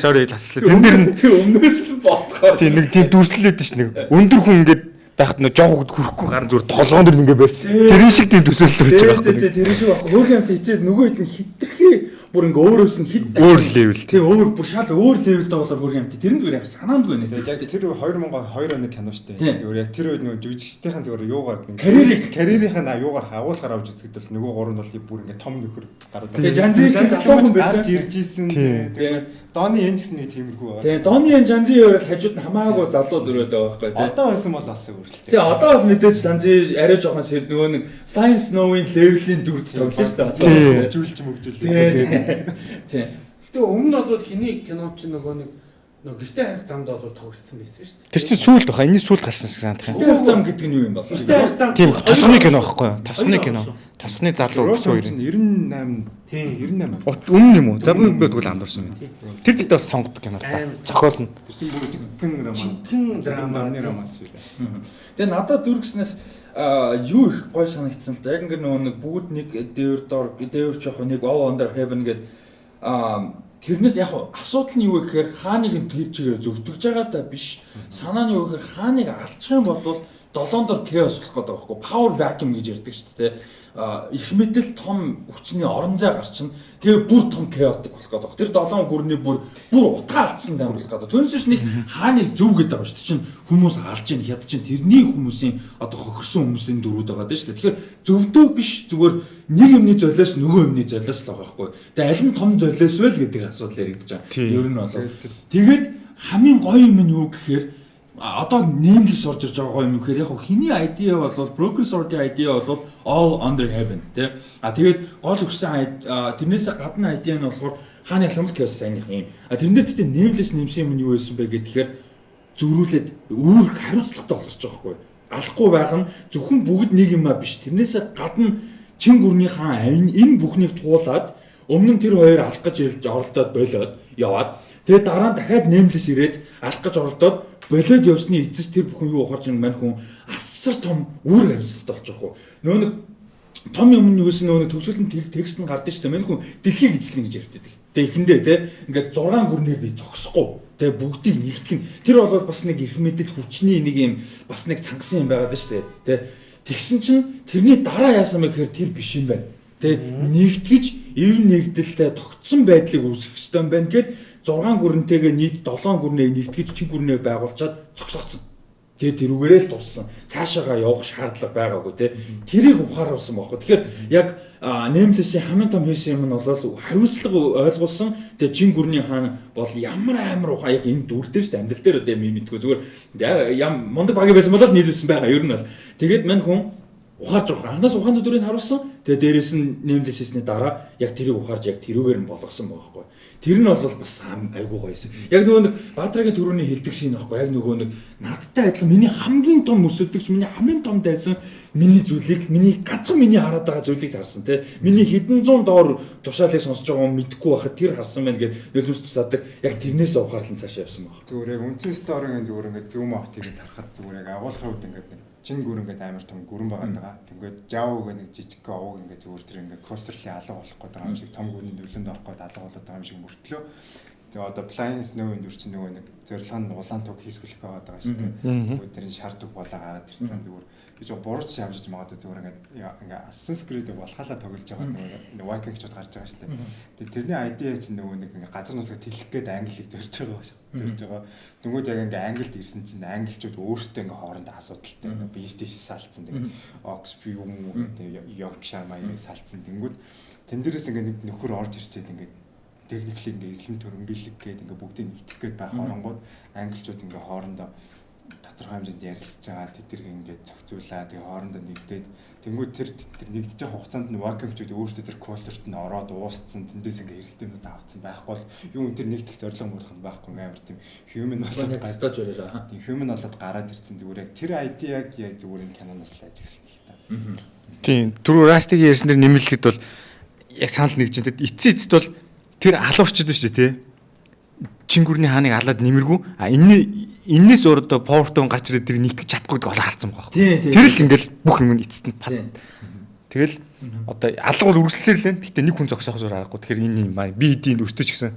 sorry таслаа. Тэн дээр нь өмнөөс л бодгоо тий нэг тийм дүрслэл үүдэн ш нэг өндөр хүн ингээд байхад нөө жоо хөгд хүрэхгүй гарan зүгээр толгоон дэр ингээ барьсан. Тэр шиг тийм төсөөлөл байж байгаа байхгүй. тэр шиг баг. Хөөрхөн амт хичээл нөгөө хэд хитрхи бүр ингээ өөрөөс нь хит Өөр level. Тий, өөр бүр шал өөр левелтэй болоор хөөрхөн амт. Тэр нь зүгээр яг санаандгүй нэ. Яг тэр 2002 оны кино Тийм. дээ. Зүгээр яг тэр үед нөгөө жүжигчдийн зүгээр юугаар Карьерийг- карьерийнхаа юугаар агуулгаар авч үзэхэд бол нөгөө гурав нь бол бүр ингээ том нөхөр гараад. Тэгээ Жанзи чинь залуу хүн байсан. Гарч ирж исэн. Тийм. Тэгээд Доны энэ гэсэн нэг тиймэрхүү байгаа. Тий, Доны энэ Жанзи өөр л хажууд нь хамаагүй залуу дөрөөд байгаа байхгүй тий. Одоо байсан бол бас өөрөлтэй. Тий, одоо бол мэдээж Жанзи арай жоохон нөгөө нэг Flying Snow-ийн левелийн дүрд тоглоно шүү дээ. Тий. Мөгжүүлж мөгжүүлж. Тий. Тий. Гэтэ өмнө нь бол хиний кино чинь нөгөө нэг нөгөө гэрте харих замд бол тоглолцсон байсан шүү дээ. Тэр чинь сүулт баха. Энэний сүулт гарсан шиг санагдах юм. Тэр зам гэдэг нь юу юм бол? Гэрте харих зам. Тийм тосгоны кино байхгүй юу? Тосгоны кино. Тосгоны залуу гэсэн хоёр. чинь 98 Тийм. 98 От өмнө юм уу? За би бэдгүүл андуурсан байна. Тэр дэд бас сонгодог кино та. Амар. Цохол нь. Бүсэн бүр жигхэн роман. Жигхэн драма. драма роман шүү дээ. Тэгээ надад дүргснээс а юу их гой санагдсан л да. Яг ингээ нөгөө нэг бүгд нэг дээвэр дор дээвэр жоох нэг all under heaven гэдэг а тэрнээс яг асуудал нь юу вэ гэхээр хааныг нь тэр чигээр зөвтгөж байгаа та биш. Санаа нь юу гэхээр хааныг алчих юм бол долоон дор chaos болох гэдэг байхгүй. Power vacuum гэж ярьдаг шүү дээ. А их мэдэл том хүчний орон зай гарчин тэгээ бүр том chaotic болох гэдэг. Тэр долоон гүрний бүр бүр утга алдсан тайм болох гэдэг. Түүнээс нэг хааныг зөв гэдэг байгаа шүү дээ. Чинь хүмүүс алж ийн хяд чинь тэрний хүмүүсийн одоо хохирсон хүмүүсийн дөрүүд байгаа дээ шүү дээ. Тэгэхээр зөвдөө биш зүгээр нэг юмны золиос нөгөө юмны золиос л байгаа байхгүй. Тэгээ аль нь том золиос вэ л гэдэг асуудал яригдаж байгаа. Ер нь бол тэгээд хамгийн гоё юм нь юу гэхээр одоо нэмлэс орж ирж байгаа юм гэхээр яг хиний idea бол broken sword-ийн idea бол all under heaven тий. А тэгээд гол өгсөн id- а, тэрнээсээ гадна idea нь болохоор хааны ламт chaos сайных юм. А тэрнээ тэгтээ нэмлэс нэмсэн юм нь юу байсан бэ гэхээр зөрүүлээд үүр хариуцлагатай болгож байгаа байхгүй. Алахгүй байх нь зөвхөн бүгд нэг юм а биш. Тэрнээсээ гадна чин гүрний хаан энэ бүхнийг туулаад өмнө нь тэр хоёр алах гэж ирж оролдоод болоод яваад тэгээд дараа нь дахиад нэмлэс ирээд алах гэж оролдоод болоод явсны эцэс тэр бүхэн юу ухарч ин мань хүн асар том үүр хариуцлагатай болж байгаа хөө. Нөө нэг том юм нь юусэн нөө төгсгөл нь текст нь гардаг шүү дээ. Мань хүн дэлхийг эзлэн гэж ярьдаг. Тэгээ эхэндээ те ингээд 6 гүрнээр би зогсохгүй. Тэгээ бүгдийг нэгтгэн. Тэр бол бас нэг их мэдэл хүчний нэг юм бас нэг цангасан юм байгаад шүү дээ. Тэ тэгсэн чинь тэрний дараа яасан бэ гэхээр тэр биш юм байна. Тэ нэгтгэж ив нэгдэлтэй тогтсон байдлыг үүсгэх ёстой юм байна гэхэд 6 гүрэнтэйгээ нийт 7 гүрнээ нэгтгэж чин гүрнээ байгуулчаад зогсооцсон. Тэгээ тэрүүгээрээ л туссан. Цаашаагаа явах шаардлага байгаагүй те. Тэрийг ухааруулсан байхгүй. Тэгэхээр яг нэмлэсийн хамгийн том хийсэн юм нь бол хариуцлага ойлгуулсан. Тэгээ чин гүрний хаан бол ямар амар ухаа яг энэ дүрдээ шүү дээ. Амьдрал дээр одоо юм мэдгүй зүгээр ям мундаг багийн байсан бол нийлүүлсэн байгаа. Ер нь бол. Тэгээд мань хүн ухаарж байгаа. Анхнаас ухааны дүрийг харуулсан. Тэгээ дээрэс нь нэмлэс хийсний дараа яг тэрийг ухаарж яг тэрүүгээр нь болгосон байгаа байхгүй. Тэр нь бол бас айгүй гоё юмсэн. Яг нөгөө нэг Баатрагийн төрөний хилдэг шин байхгүй. Яг нөгөө нэг надтай адилхан миний хамгийн том өсөлдөгч, миний хамгийн том дайсан миний зүйлийг миний ганцхан миний хараад байгаа зүйлийг харсан тий. Миний хэдэн зуун доор тушаалыг сонсож байгаа юм мэдгүй байхад тэр харсан байна гэд нөлөөс тусаадаг. Яг тэрнээс ухаарлан цаашаа явсан байна. Зүгээр яг үндсэн сторийн зүгээр ингээд зүүм авт ирээд харахад зүгээр яг агуулгын үед ингээд чин гүр ингээд амар том гүрэн байгаад байгаа. Ингээд жаав гэх нэг жижиг овог ингээд зүгээр тэр ингээд culturally алга болох гээд байгаа юм шиг том гүрний нөлөөнд орох гээд алга болоод байгаа юм шиг мөртлөө. Тэгээ одоо Blind Snow-ын дүр чинь нөгөө нэг зорилго нь улаан туг хийсгүүлэх байгаад байгаа шүү дээ. Нөгөө тэр нь шар туг болоо гараад ирсэн зүгээр гэж бурууч шавжиж магадгүй зүгээр ингээд ингээд Assassin's Creed-ийг болохалаа тоглож байгаа нөгөө Viking-чууд гарч байгаа шүү дээ. Тэгээ тэрний idea чинь нөгөө нэг ингээд газар нутгаар тэлэх гээд англиг зорж байгаа шүү. Зорж байгаа. Тэнгүүд яг ингээд англид ирсэн чинь англичууд өөрсдөө ингээд хоорондоо асуудалтай ингээд бийстэйш салцсан. Тэгээд Oxford юм уу гэдэг Yorkshire маягыг салцсан. Тэнгүүд тэн дээрээс ингээд нэг нөхөр орж ирчээд ингээд техникли ингээ эслэм төрөмбөлөг гээд ингээ бүгдийг нэгтгэх гээд байх оронгууд англичууд ингээ хоорондоо тодорхой хэмжээнд ярилцж байгаа тэдэрг ингээ зохицуулаа тэгээ хоорондоо нэгдээд тэнгууд тэр тэр нэгдэж байгаа хугацаанд нь вакуумчууд өөрсдөө тэр културт нь ороод уусцсан тэндээс ингээ хэрэгтэйнүүд авцсан байхгүй бол юу энэ тэр нэгдэх зорилго мөрөх нь байхгүй амар тийм human болоод Яг гатаж байлаа. тийм human болоод гараад ирсэн зүгээр яг тэр idea-г яг зүгээр энэ киноноос л ажигласан л та. Тийм. Түрүү Растиг ярьсан дэр нэмэлхэд бол яг санал нэгж энэ эцсийн эцэд бол тэр алуурчд биш үү те. Чингүрний хааныг алаад нэмэргүй. А энэ энэс өөрөө повортон гарч ирээд тэр нэгтгэж чадахгүй гэдэг олоо харсан байгаа. Тийм. Тэр л ингээл бүх юм нь эцэст нь. Тийм. Тэгэл одоо алга бол үргэлжлэлээр л байна. Гэтэ нэг хүн зогсоох зур аргагүй. Тэгэхээр энэ юм байна. Би эдийн өстөж гисэн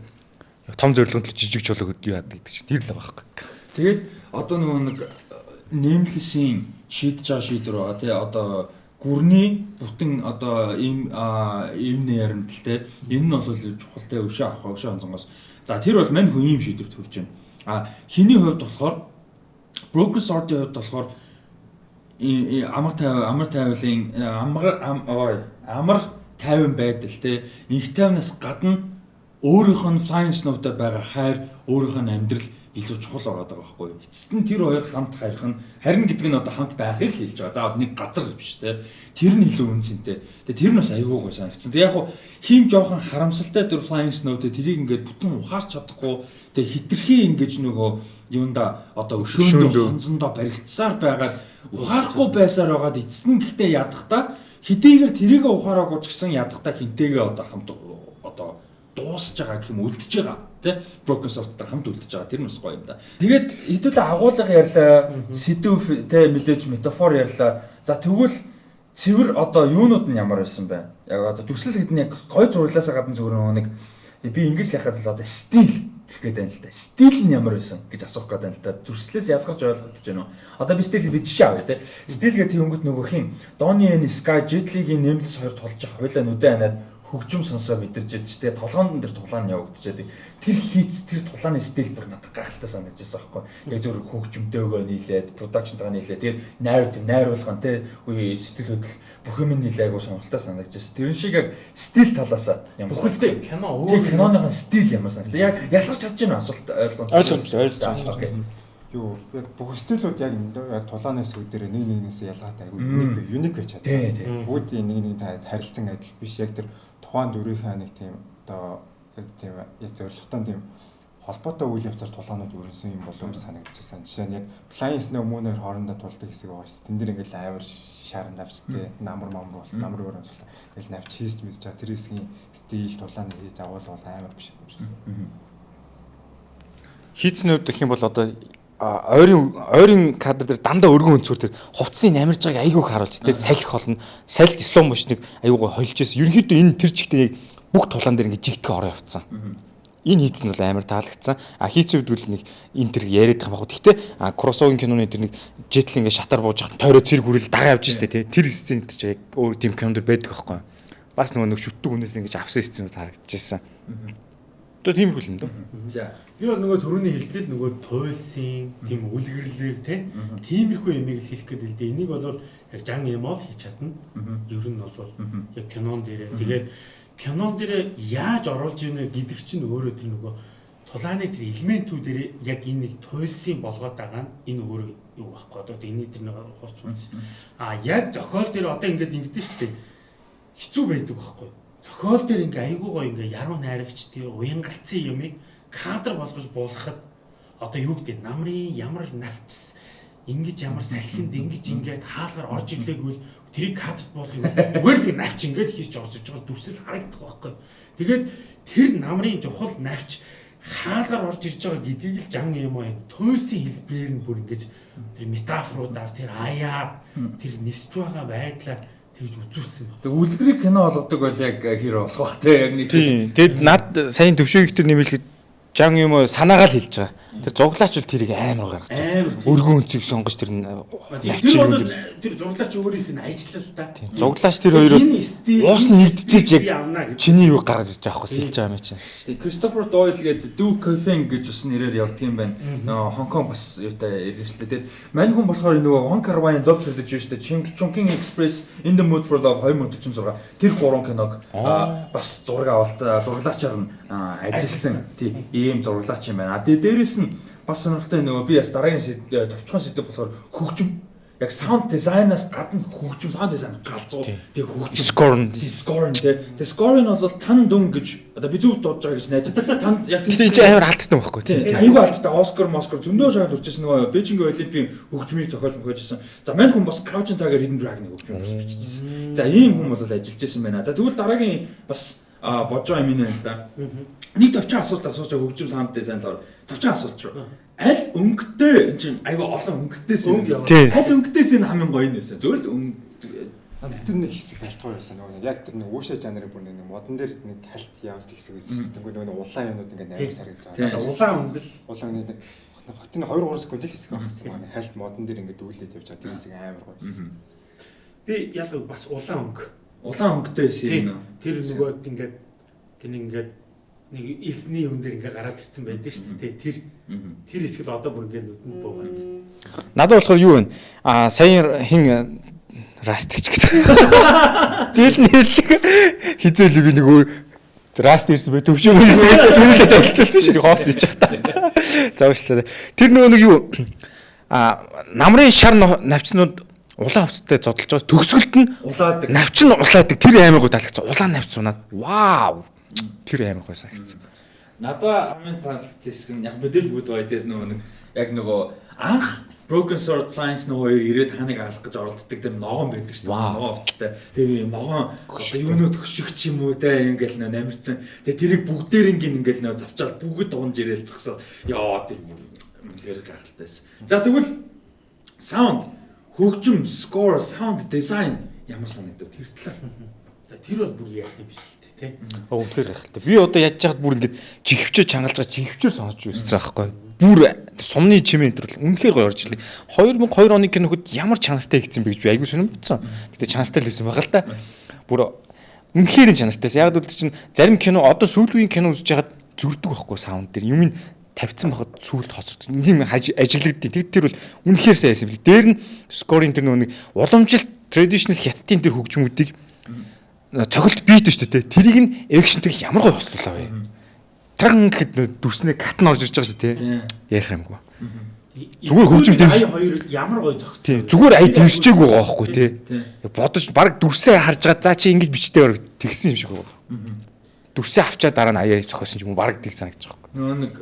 том зорилгонд л жижиг чулуу юу яадаг гэдэг чинь тэр л байгаа байхгүй. Тэгээд одоо нөгөө нэг нэмлэсийн шийдэж байгаа шийдвэр байгаа тий одоо гүрний бүтэн одоо ийм ийм нэрмтэл тий энэ нь бол чухал тий өшөө авах өшөө онцонгоос за тэр бол мань хүн ийм шийдвэрт хүрч байна. А хиний хувьд болохоор broken sort-ийн хувьд болохоор амар тайв амар тайвлын амар ой амар тайван байдал тий инх тайвнаас гадна өөрийнх нь flying snow-тай байгаа хайр өөрийнх нь амьдрал илүү чухал ороод байгаа байхгүй юу. Эцэст нь тэр хоёр хамт хайрх нь харин гэдэг нь одоо хамт байхыг л хэлж байгаа. За нэг газар биш те. Тэр нь илүү үнцэнтэй. Тэгээ тэр нь бас аюул гой санагдсан. Тэгээ яг хуу хийм жоохон харамсалтай дөр flying snow-тэй тэрийг ингээд бүтэн ухаарч чадахгүй. Тэгээ хитрхи ингэж нөгөө юунда одоо өшөөндөө хонзондоо баригдсаар байгаад ухаарахгүй байсаар байгаад эцэст нь гэхдээ ядахта хэдийгээр тэрийг ухаараагүй ч гэсэн ядахта хинтэйгээ одоо хамт одоо дуусж байгаа гэх юм үлдчихэж байгаа тий broken sort-тай хамт үлдчихэж байгаа тэр нь бас гоё юм да. Тэгээд хэдүүлээ агуулга ярьлаа сэдв тий мэдээж метафор ярьлаа. За тэгвэл цэвэр одоо юунууд нь ямар байсан бэ? Яг одоо төсөл гэдэг нь яг гоё зурлаасаа гадна зүгээр нэг би ингэж яхад л одоо стил гэх гээд байна л да. Стил нь ямар байсан гэж асуух гээд байна л да. Төрслөөс ялгарч ойлгогдож байна уу? Одоо би стил би жишээ авъя те. Стил гэдэг өнгөт нөгөөх юм. Donny and Sky Jet Li-гийн нэмлэс хоёр тулж хоёлаа нүдэ ханаад хөгжим сонсоо мэдэрч ядж тэ толгоонд дээр тулаан явагдчихад тэр хийц тэр тулааны стил бүр надад гайхалтай санагдаж байсан байхгүй яг зөв хөгжимтэйгөө нийлээд продакшнтайгаа нийлээд тэр найр тэр найруулган тэ үе сэтгэл хөдлөл бүх юм нийлээ айгуу сонирхолтой санагдаж байсан. Тэрэн шиг яг стил талаас ямар Бүхэлдээ кино өөр киноныхын стил ямар санагдаж яг ялгарч чадж байна асуулт ойлгомжтой Ойлгомжтой, ойлгомжтой. юу яг бүх стилүүд яг тулааны сүдээр нэг нэгнээс ялгаатай айгүй юник юник тий тий. Бүгдийн нэг нэг та харилцан адил биш. Яг тэр тухайн дүрийнхээ нэг тийм одоо яг тийм яг зоригтой тийм холбоотой үйл явцаар тулаанууд өрнсөн юм болов уу гэж санагдаж байна. Жишээ нь яг Snow Moon-оор хоорондоо тулдаг хэсэг байгаа шүү дээ. Тэн дээр ингээл амар шаар навчтэй намар мамар болсон намар өрөмслөө. Ингээл навч хийсч мэсч чаа тэр хэсгийн стил тулааны хий загвал бол амар биш юм. Хийцнүүд гэх юм бол одоо ойрын ойрын кадр дээр дандаа өргөн өнцгөр тэр хувцсыг намирж байгааг айгүйг харуулж тэр салхи холно салхи слоу мошныг айгүйгоо холж ирсэн ерөнхийдөө энэ тэр чигтээ яг бүх тулаан дээр ингэ жигтгэн ороо явцсан. Энэ хийц нь бол амар таалагдсан. А хийц үүдвэл нэг энэ тэр яриад байгаа багт гэхдээ кроссогийн киноны тэр нэг жетл ингэ шатар бууж хат тойроо цэрэг хүрэл дагаа явж штэ тий тэр сцен тэр чинь яг өөр тийм кинонд байдаг байхгүй бас нөгөө нэг шүтдэг хүнээс ингэж авсан сценүүд харагдчихсан одоо тийм хөл юм дөө за. Би бол нөгөө төрөний хэлтгэл нөгөө туйлсын тийм үлгэрлэр те тиймэрхүү юмыг л хэлэх гээд л дээ. Энийг бол яг жан эмол хийж чадна. Ер нь бол яг кинон дээрээ. Тэгээд кинон дээрээ яаж оруулж ийнэ гэдэг чинь өөрөө тэр нөгөө тулааны тэр элементүүдээр яг энэ нэг туйлсын болгоод байгаа нь энэ өөрөө юу байхгүй. Одоо энэ тэр нэг хувц хувц а яг зохиол дээр одоо ингээд ингэдэж штэ хэцүү байдаг байхгүй зохиол дээр ингээ айгуу гоё ингээ яруу найрагч тий уянгалцсан юмыг кадр болгож буулгахад одоо юу гэдэг намрын ямар навчс ингэж ямар салхинд ингэж ингээд хаалгаар орж ирлээгүй тэрийг кадрт буулгах зүгээр л навч ингээд хийж орж иж байгаа дүрсэл харагдах байхгүй. Тэгээд тэр намрын чухал навч хаалгаар орж ирж байгаа гэдгийг л жан юм аа тойсын хэлбэрээр нь бүр ингэж тэр метафоруудаар тэр аяар тэр нисж байгаа байдлаар тэгж үзүүлсэн. Тэг үлгэрийг кино болгодог бол яг хэр болох бах те яг нэг Тийм. Тэгэд над саяны төвшөөгчдөр нэмэлхэд жан юм уу санаагаал хэлж байгаа. Тэр зуглаач бол тэрийг амар гаргаж байгаа. Өргөн өнцөг сонгож тэр нь Тэр навчиг бол өндөр. тэр зурлаач өөрийнх нь ажиллал та. Зуглаач тэр хоёр бол уус нэгдчихэж яг чиний юу гаргаж иж байгаа хөөс хэлж байгаа юм чинь. Кристофер Дойл гэдэг Дүү Кофен гэж бас нэрээр явдаг юм байна. Нөгөө Хонконг бас юутай иргэлтэй. Тэгээд мань хүн болохоор нөгөө Wong Kar-wai Love Trilogy шүү дээ. Chungking Express In the Mood for Love 2046. Тэр гурван киног бас зураг авалт зураглаачаар нь а, ажилласан. Тий, ийм зураглаач юм байна. А тэгээ дээрэс нь бас сонирхолтой нөгөө би бас дараагийн сэд- товчхон сэдв болохоор хөгжим яг саунд дизайнаас гадна хөгжим саунд дизайн галзуу тэгээ хөгжим. Score нь тий. Тэгээ score нь бол тан дүн гэж одоо би зүг дуудаж байгаа гэж найдаж. Тан яг энэ чинь амар алдсан байхгүй тий. тийм. Аюу алдтай Оскар, Москар зөндөө шахаад үрчсэн нөгөө Бээжинг Олимпийн хөгжмийг зохиож мөхөжсэн. За мань хүн бас Crouching Tiger Hidden Dragon-ыг хөгжмөөр бас биччихсэн. За ийм хүн бол ажиллаж байсан байна. За тэгвэл дараагийн бас а бодож байгаа юм энэ л да. Нэг товчхон асуулт асууж байгаа хөгжим саунд дизайнлоор товчхон асуулт шүү. Аль өнгөтэй энэ чинь аюу олон өнгөтэйс Өнгө юм. Аль өнгөтэйс энэ хамгийн гоё нь байсан. Зүгээр л өнгө тэр нэг хэсэг халтгаар байсан нөгөө яг тэр нэг уушаа жанрын бүр нэг модон дээр нэг халт явж хэсэг байсан шүү дээ. Нөгөө улаан юмнууд ингээд харагдаж Тийм. байгаа. Улаан өнгөл Улаан нэг хотын 2 3 секунд л хэсэг багсан маань хальт модон дээр ингээд дүүлээд явж байгаа тэр хэсэг амар гоё байсан. Би ялгыг бас улаан өнгө. Улаан өнгөтэй шин үү? Тэр нөгөө ингээд тэр ингээд нэг элсний юм дээр ингээ гараад ирсэн байдаг шүү дээ. Тэр тэр хэсгэл одоо бүр ингээ нүдэнд буугаад. Надад болохоор юу вэ? Аа саяхан хин растгч гэдэг. Тэгэл нэлэг хизээл би нөгөө раст ирсэн бай төвшөө мөрсөн зүйлээ танилцуулсан шүү дээ хост ичэх та. За уучлаарай. Тэр нөгөө нэг юу а намрын шар навчнууд улаан хувцастай зодолж байгаа төгсгөлт нь Улаадаг. навч нь улаадаг тэр гоо таалагдсан. Улаан навч унаад вау. Тэр амар гоо санагдсан. Надаа хамгийн таалагдсан хэсэг нь яг мэдэл бүгд бай дээр нөгөө нэг яг нөгөө анх Broken Sword Lines нөгөө хоёр ирээд ханыг алах гэж оролддог тэр ногоон байдаг шүү дээ. Ногоон хувцастай. Тэгээ ногоон юуноо төгшөгч юм уу те ингээл нөө намирцсан. Тэгээ тэрийг бүгдээр ингээл ингээл нөө завчаал бүгд дуунж ирээл зогсоод яа тийм үнэхээр гахалтайсэн. За тэгвэл sound хөгжим, score, sound design ямар санагдав тэр талаар. За тэр бол бүр яах юм биш л дээ тий. Өвдгөр гахалтай. Би одоо яаж яхад бүр ингэж чихвчээ чангалж байгаа чихвчээр сонсож үзсэн байхгүй. Бүр сумны чимээ энэ төр үнэхээр гоё орж ирлээ. 2002 оны киноход ямар чанартай хийгдсэн бэ гэж би айгүй сонирм бодсон. Гэтэ чанартай л байсан байгаа л та. Бүр үнэхээр чанартайс. Яг үл чинь зарим кино одоо сүүлийн кино үзэж хагаад зүрдэг байхгүй саунд дээр юм тавьсан байхад сүүлд хоцорд. Тийм ажиглагдیں۔ Тэг тэр бол үнэхээр сайн бил. Дээр нь скоринг тэр нэг уламжлалт traditional хятадын тэр хөгжмүүдийг цоголт бийт шүү дээ. Тэрийг нь экшнтэй ямар гоё хослуулаа вэ? Тран гэхэд дүрснээ кат нь орж ирж байгаа шүү дээ. Ярих юмгүй. Зүгээр хөгжим. Ая хоёр ямар гоё зогт. Тий. Зүгээр ая дэвсчээгүй байгаа байхгүй тий. Бодож баг дүрсээ харж байгаа. За чи ингэж бичтэй баг тэгсэн юм шиг байгаа. Дүрсээ авчаа дараа нь аяа зохиосон юм баг тийг санагдаж байгаа. Нөгөө нэг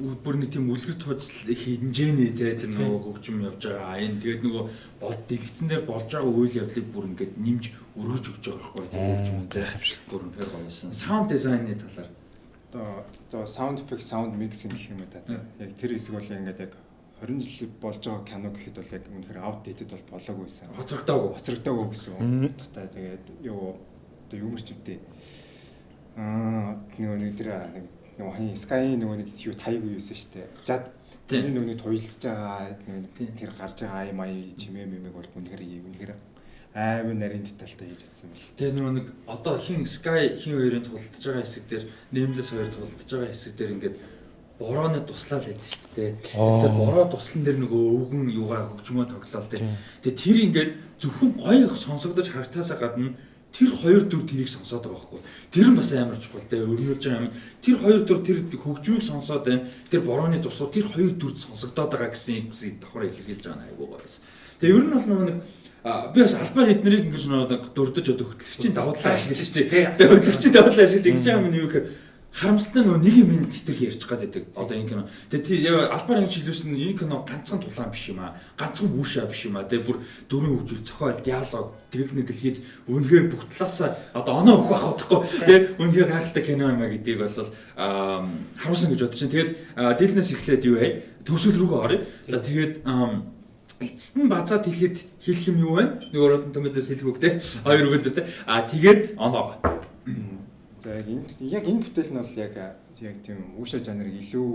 бүр нэг тийм үлгэр тооцол хинжээний те тэр нөгөө хөгжим явж байгаа аян тэгээд нөгөө бод дэлгэцэн дээр болж байгаа үйл явдлыг бүр ингээд нэмж өргөж өгч байгаа байхгүй тийм хөгжим шиг. бүр үнэхээр гоёсэн. Sound design-ы талаар Одоо одоо sound effect, sound mixing гэх юм да. Яг тэр хэсэг бол ингээд яг 20 жил болж байгаа кино гэхэд бол яг үнэхээр outdated бол болоогүй байсан. хоцрогдоогүй. Хоцрогдоогүй гэсэн үг. Та тэгээд юу одоо юмэр ч үдээ. Аа нөгөө нэг тэр нэг нөгөө хин Sky нөгөө нэг юу тайг юу юусэн штэ. Жад Тийм. тэр нөгөө туйлсаж байгаа тэр гарч байгаа ай май чимээ мэмэг бол үнэхээр үнэхээр амар нарийн детальтай хийж чадсан байл. Тэгээ нөгөө нэг одоо хин Sky хин хоёрын тулдж байгаа хэсэг дээр Nameless хоёр тулдж байгаа хэсэг дээр ингээд борооны туслал байдаг шүү дээ. Тэгэхээр бороо туслан дээр нөгөө өвгөн юугаа хөгжмөө тоглоал тий. Тэгээ тэр ингээд зөвхөн гоё сонсогдож харагтаасаа гадна тэр хоёр дүр тэрийг сонсоод байгаа байхгүй. Тэр нь бас амар чухал те өрнүүлж байгаа юм. Тэр хоёр дүр тэр хөгжмийг сонсоод байна. Тэр борооны туслууд тэр хоёр дүрд сонсогдоод байгаа гэсэн юм давхар илэрхийлж байгаа нь айгуу гоё байсан. Тэгээ ер нь бол нөгөө нэг А би бас албаар эднэрийг ингэж нэг дурдж одоо хөтлөгчийн давуу талаа ашиглаж шүү дээ. Тэгээ хөтлөгчийн давуу талаа ашиглаж ингэж байгаа юм юу гэхээр харамсалтай нөгөө нэг юм тэтэрхий ярьж гад байдаг. Одоо энэ кино. Тэгээ тий албаар ингэж хэлүүлсэн нь энэ кино ганцхан тулаан биш юм аа. Ганцхан үүшээ биш юм аа. Тэгээ бүр дөрвөн хөгжил зохиол, диалог, техникэл хийж үнэхээр бүх талаасаа одоо оноо өгөх байхгүй. Тэгээ үнэхээр гайхалтай кино юм аа гэдгийг бол харуулсан гэж бодож байна. Тэгээд дилнес эхлээд юу вэ? Төсөл рүүгээ оръё. За тэгээд эцэст нь базаад хэлэхэд хэлэх юм юу вэ? Нэг Rotten Tomatoes хэлэх үг те. Хоёр үгэлдүү те. А тэгээд оноо. За яг энэ яг энэ бүтээл нь бол яг яг тийм үүшэ жанрыг илүү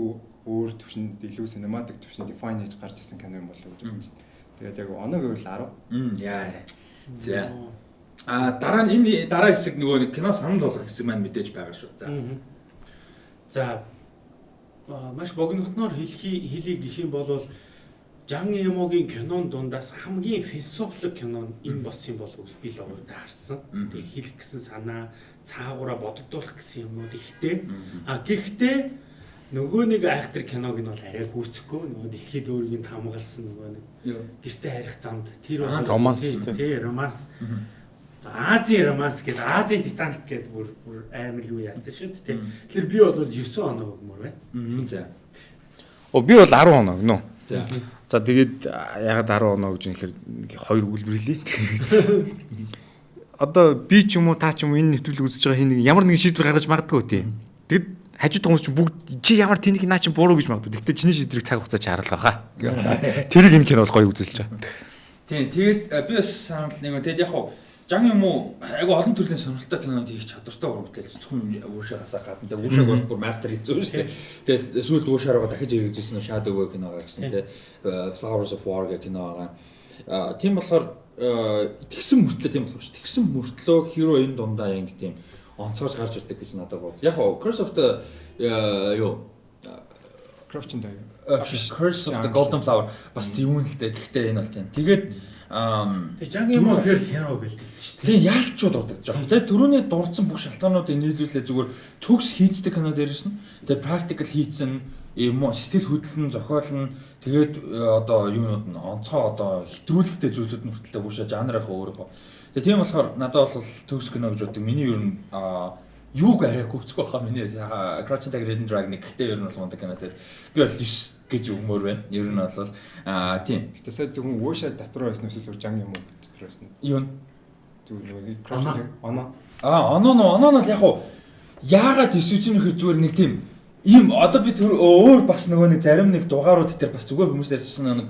өөр төвшөнд илүү cinematic төвшөнд define хийж гарч ирсэн кино юм болов уу гэж бодсон. Тэгээд яг оноо гэвэл 10. Мм яа. За. А дараа нь энэ дараа хэсэг нөгөө кино санал болгох хэсэг маань мэдээж байгаа шүү. За. За маш богинохноор хэлхий хэлий гэх юм бол Жан Ямогийн кинон дундаас хамгийн философик кино энэ болсон болов уу би л өөртөө харсан. Тэг хэлэх гэсэн санаа, цаагаараа бодогдуулах гэсэн юмнууд ихтэй. А гэхдээ нөгөө нэг айхтар киног нь бол арай гүйцэхгүй нөгөө дэлхийд өөрийг нь хамгаалсан нөгөө нэг гэрте харих замд тэр бол романс тий, романс Азийн романс гэдэг Азийн Титаник гэдэг бүр бүр амар юу яатсан шүү дээ тий. Тэгэхээр би бол 9 оноо өгмөр байна. За. Оо би бол 10 оноо гэнэ. За. За тэгээд ягаад 10 оноо гэж нэхэр хоёр өгүүлбэр хэлээ. Одоо би ч юм уу та ч юм уу энэ нэвтрүүлэг үзэж байгаа хин нэг ямар нэгэн шийдвэр гаргаж магадгүй тий. Тэгэд хажууд хүмүүс чинь бүгд чи ямар тэнийг наа чи буруу гэж магадгүй. Гэхдээ чиний шийдвэрийг цаг хугацаа чаргалгаа хаа. Тэрийг энэ кино бол гоё үзэлж байгаа. Тийм тэгээд а, би бас санал нэг тэгээд яг хуу Жан юм уу айгу олон төрлийн сонирхолтой кинод хийх чадвартай уран бүтээл зөвхөн уушаагасаа гадна тэгээ уушааг бол бүр мастер хийсэн шүү дээ. Тэгээ сүүлд уушаараа дахиж хэрэгжижсэн Shadow Way кино гарсан тий Flowers of War гэх кино байгаа. Аа тийм болохоор тэгсэн мөртлөө тийм болох шүү. Тэгсэн мөртлөө hero энэ дундаа яг тийм онцгойж гарч ирдэг гэж надад бод. Яг гоо Curse of the юу Crouching Tiger. Curse of the Golden Flower бас зөвүүн л дээ. Гэхдээ энэ бол тийм. Тэгээд Тэгээ Жан юм уу хэр хяро гэлдэг шүү дээ. Тийм яалтчууд дурддаг жоо. Тэгээ түрүүний дурдсан бүх шалтгаануудыг нийлүүлээ зүгээр төгс хийцдэг кино дээрсэн. Тэгээ practical хийцэн юм уу сэтгэл хөдлөн зохиолн тэгээд э, одоо юунууд нь онцгой одоо хэтрүүлэгтэй зүйлүүд нүртэлтэй бүшээ жанрынхаа өөрөө. Тэгээ тийм болохоор надад бол төгс кино гэж боддог. Миний ер нь юуг арай гүцэх байхаа миний Crouching Tiger Hidden Dragon гэхдээ ер нь бол мундаг кино тэгээд би бол 9 гэж өгмөр байна. Ер нь бол аа тийм. Гэтэ сая зөвхөн уушаа дотор байсан уу зөв жан юм уу дотор байсан. Юу нь зөв нэг краш оноо. Аа оноо нөө оноо нь яг уу яагаад исүүжин нөхөр зүгээр нэг тийм ийм одоо би тэр өөр бас нөгөө нэг зарим нэг дугаарууд дээр бас зүгээр хүмүүс ярьсан нэг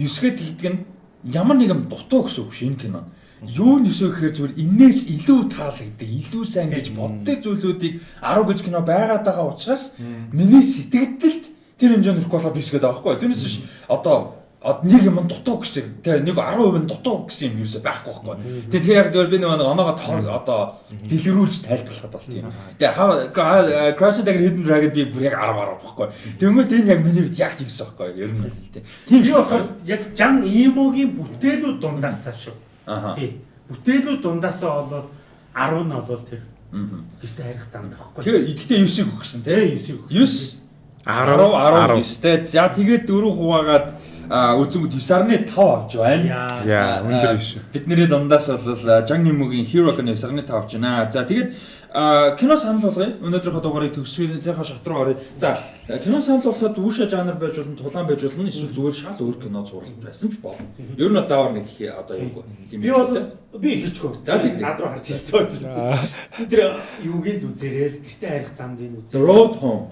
ёсгээд хийдэг нь ямар нэгэн дутуу гэсэн үг энэ кино. Юу нэсөө гэхээр зүгээр энээс илүү таалагддаг, илүү сайн гэж боддог зүйлүүдийг 10 гэж кино байгаад байгаа учраас миний сэтгэлдэлд тэр хэмжээнд өрөх болоо биш гэдэг байхгүй. Тэрнээс биш одоо нэг юм дутуу гэсэн тэгээ нэг 10% нь дутуу гэсэн юм ерөөсөй байхгүй байхгүй. Тэгээ тэр яг зөвөр би нэг оноогоо одоо дэлгэрүүлж тайлбарлахад бол тийм. Тэгээ хаа Crash Tiger Hidden Dragon би бүр яг 10 10 байхгүй. Тэгмээд энэ яг миний хувьд яг тиймсэн байхгүй. Ер нь л тийм. Тийм би болохоор яг Жан Имогийн бүтээлүүд дундаасаа шүү. Аа. Тийм. Бүтээлүүд дундаасаа болоод 10 нь болол тэр. Аа. Гэртээ харих замд байхгүй. Тэгээ ихдээ 9-ийг өгсөн тийм. 9-ийг өгсөн. 9 10 19-тэй. За тэгээд 4 хуваагаад үзэнгүүд 9.5 авч байна. Яа, өндөр биш. Бидний дундаас бол Жан Нимогийн Hero гэх 9.5 авч байна. За тэгээд кино санал болгоё. Өнөөдрийнхөө дугаарыг төгсгийнхаа шат руу оръё. За кино санал болгоход үүшэ жанр байж болно, тулаан байж болно, эсвэл зүгээр шал өөр кино зурлах байсан ч болно. Ер нь бол заавар нэг одоо юу юм. Би бол би хэлчихв. За тийм над руу харж хэлсэн үү. Тэр юуг л үзээрэл гэртээ харих замд энэ үзээ. Road Home.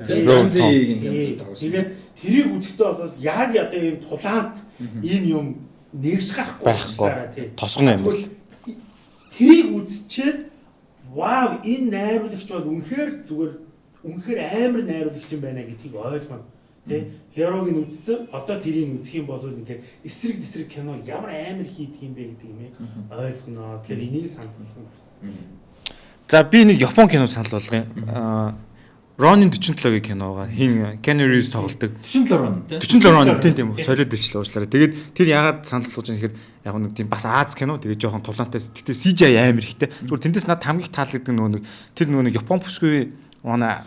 Тэгээд тэрийг үзэхдээ бол яг одоо ийм тулаанд ийм юм нэгж гарахгүй байхгүй. Тосгон юм бол тэрийг үзчихэд вау энэ найруулагч бол үнэхээр зүгээр үнэхээр амар найруулагч юм байна гэдгийг ойлгоно. Тэ Херог нь үзсэн одоо тэрийг үзэх юм бол ингээд эсрэг эсрэг кино ямар амар хийдэг юм бэ гэдэг юм ойлгоно. Тэгэхээр энийг санал болгоно. За би нэг Япон кино санал болгоё. Ронин 47-гийн киноога хин Keanu Reeves тоглодог. 47 Ронин тийм. 47 Ронин тийм тийм солиод дэчлээ уучлаарай. Тэгээд тэр яагаад санал болгож байгаа юм хэрэг яг нэг тийм бас Аз кино тэгээд жоохон тулаантай. Тэгтээ CGI амар ихтэй. Зүгээр тэндээс над хамгийн таалагддаг нөгөө нэг тэр нөгөө нэг Япон бүсгүй манай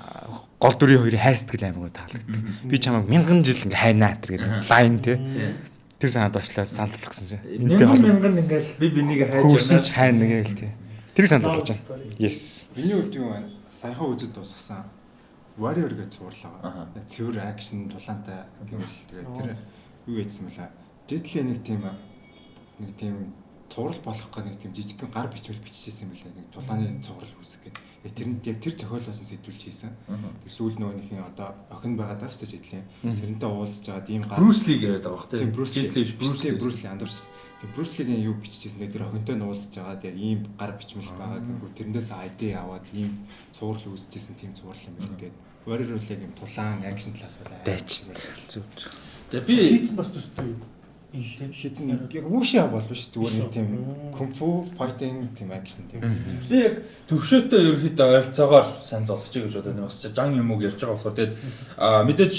гол дүрийн хоёрын хайр сэтгэл амар таалагддаг. Би чамайг мянган жил ингээ хайнаа тэр гэдэг лайн тий. Тэр санаад очлаа санал болгосон чинь. Мянган мянган ингээл би бинийг хайж байна. хайна гээл тий. Тэр санал болгож байна. Yes. Миний хувьд юу вэ? Саяхан үзэж дуусгасан Warrior гэж зурлаа. Цэвэр акшн тулаантай гэвэл тэгээд тэр юу яжсан мөлий. Дэдлийн нэг тийм нэг тийм цуврал болох гэх нэг тийм жижигхэн гар бичвэл биччихсэн юм лээ. Нэг тулааны цуврал үүсгэх гэдэг. Яг тэрэнд яг тэр зохиолоос сэдвүүлж хийсэн. Тэг сүүл нөгөөнийхний одоо охин байгаа даа шүү дээ жидлийн. Тэрнтэй уулзж байгаа тийм гар Брюс Ли яриад байгаа бох тийм Брюс Ли биш Брюс Ли Брюс Ли андуурс. Тэг Брюс Лигийн юу биччихсэн тэр охинтой нуулзж байгаа яг ийм гар бичмэл байгаа гэнгүү тэрнээс ID аваад ийм цуврал үүсчихсэн тийм цуврал юм байна гэдэг Warrior бол яг юм тулаан акшн талаас байна. Дайч. Зүг. За би хийцэн бас төстэй юу? Хийцэн яг үүшээ бол биш зүгээр нэг тийм кунфу файтинг тийм акшн тийм. Би яг төвшөөтэй ерөөхдөө ойролцоогоор санал болгоч гэж бодоод байна. Бас жан юм уу ярьж байгаа болохоор тэгээд мэдээж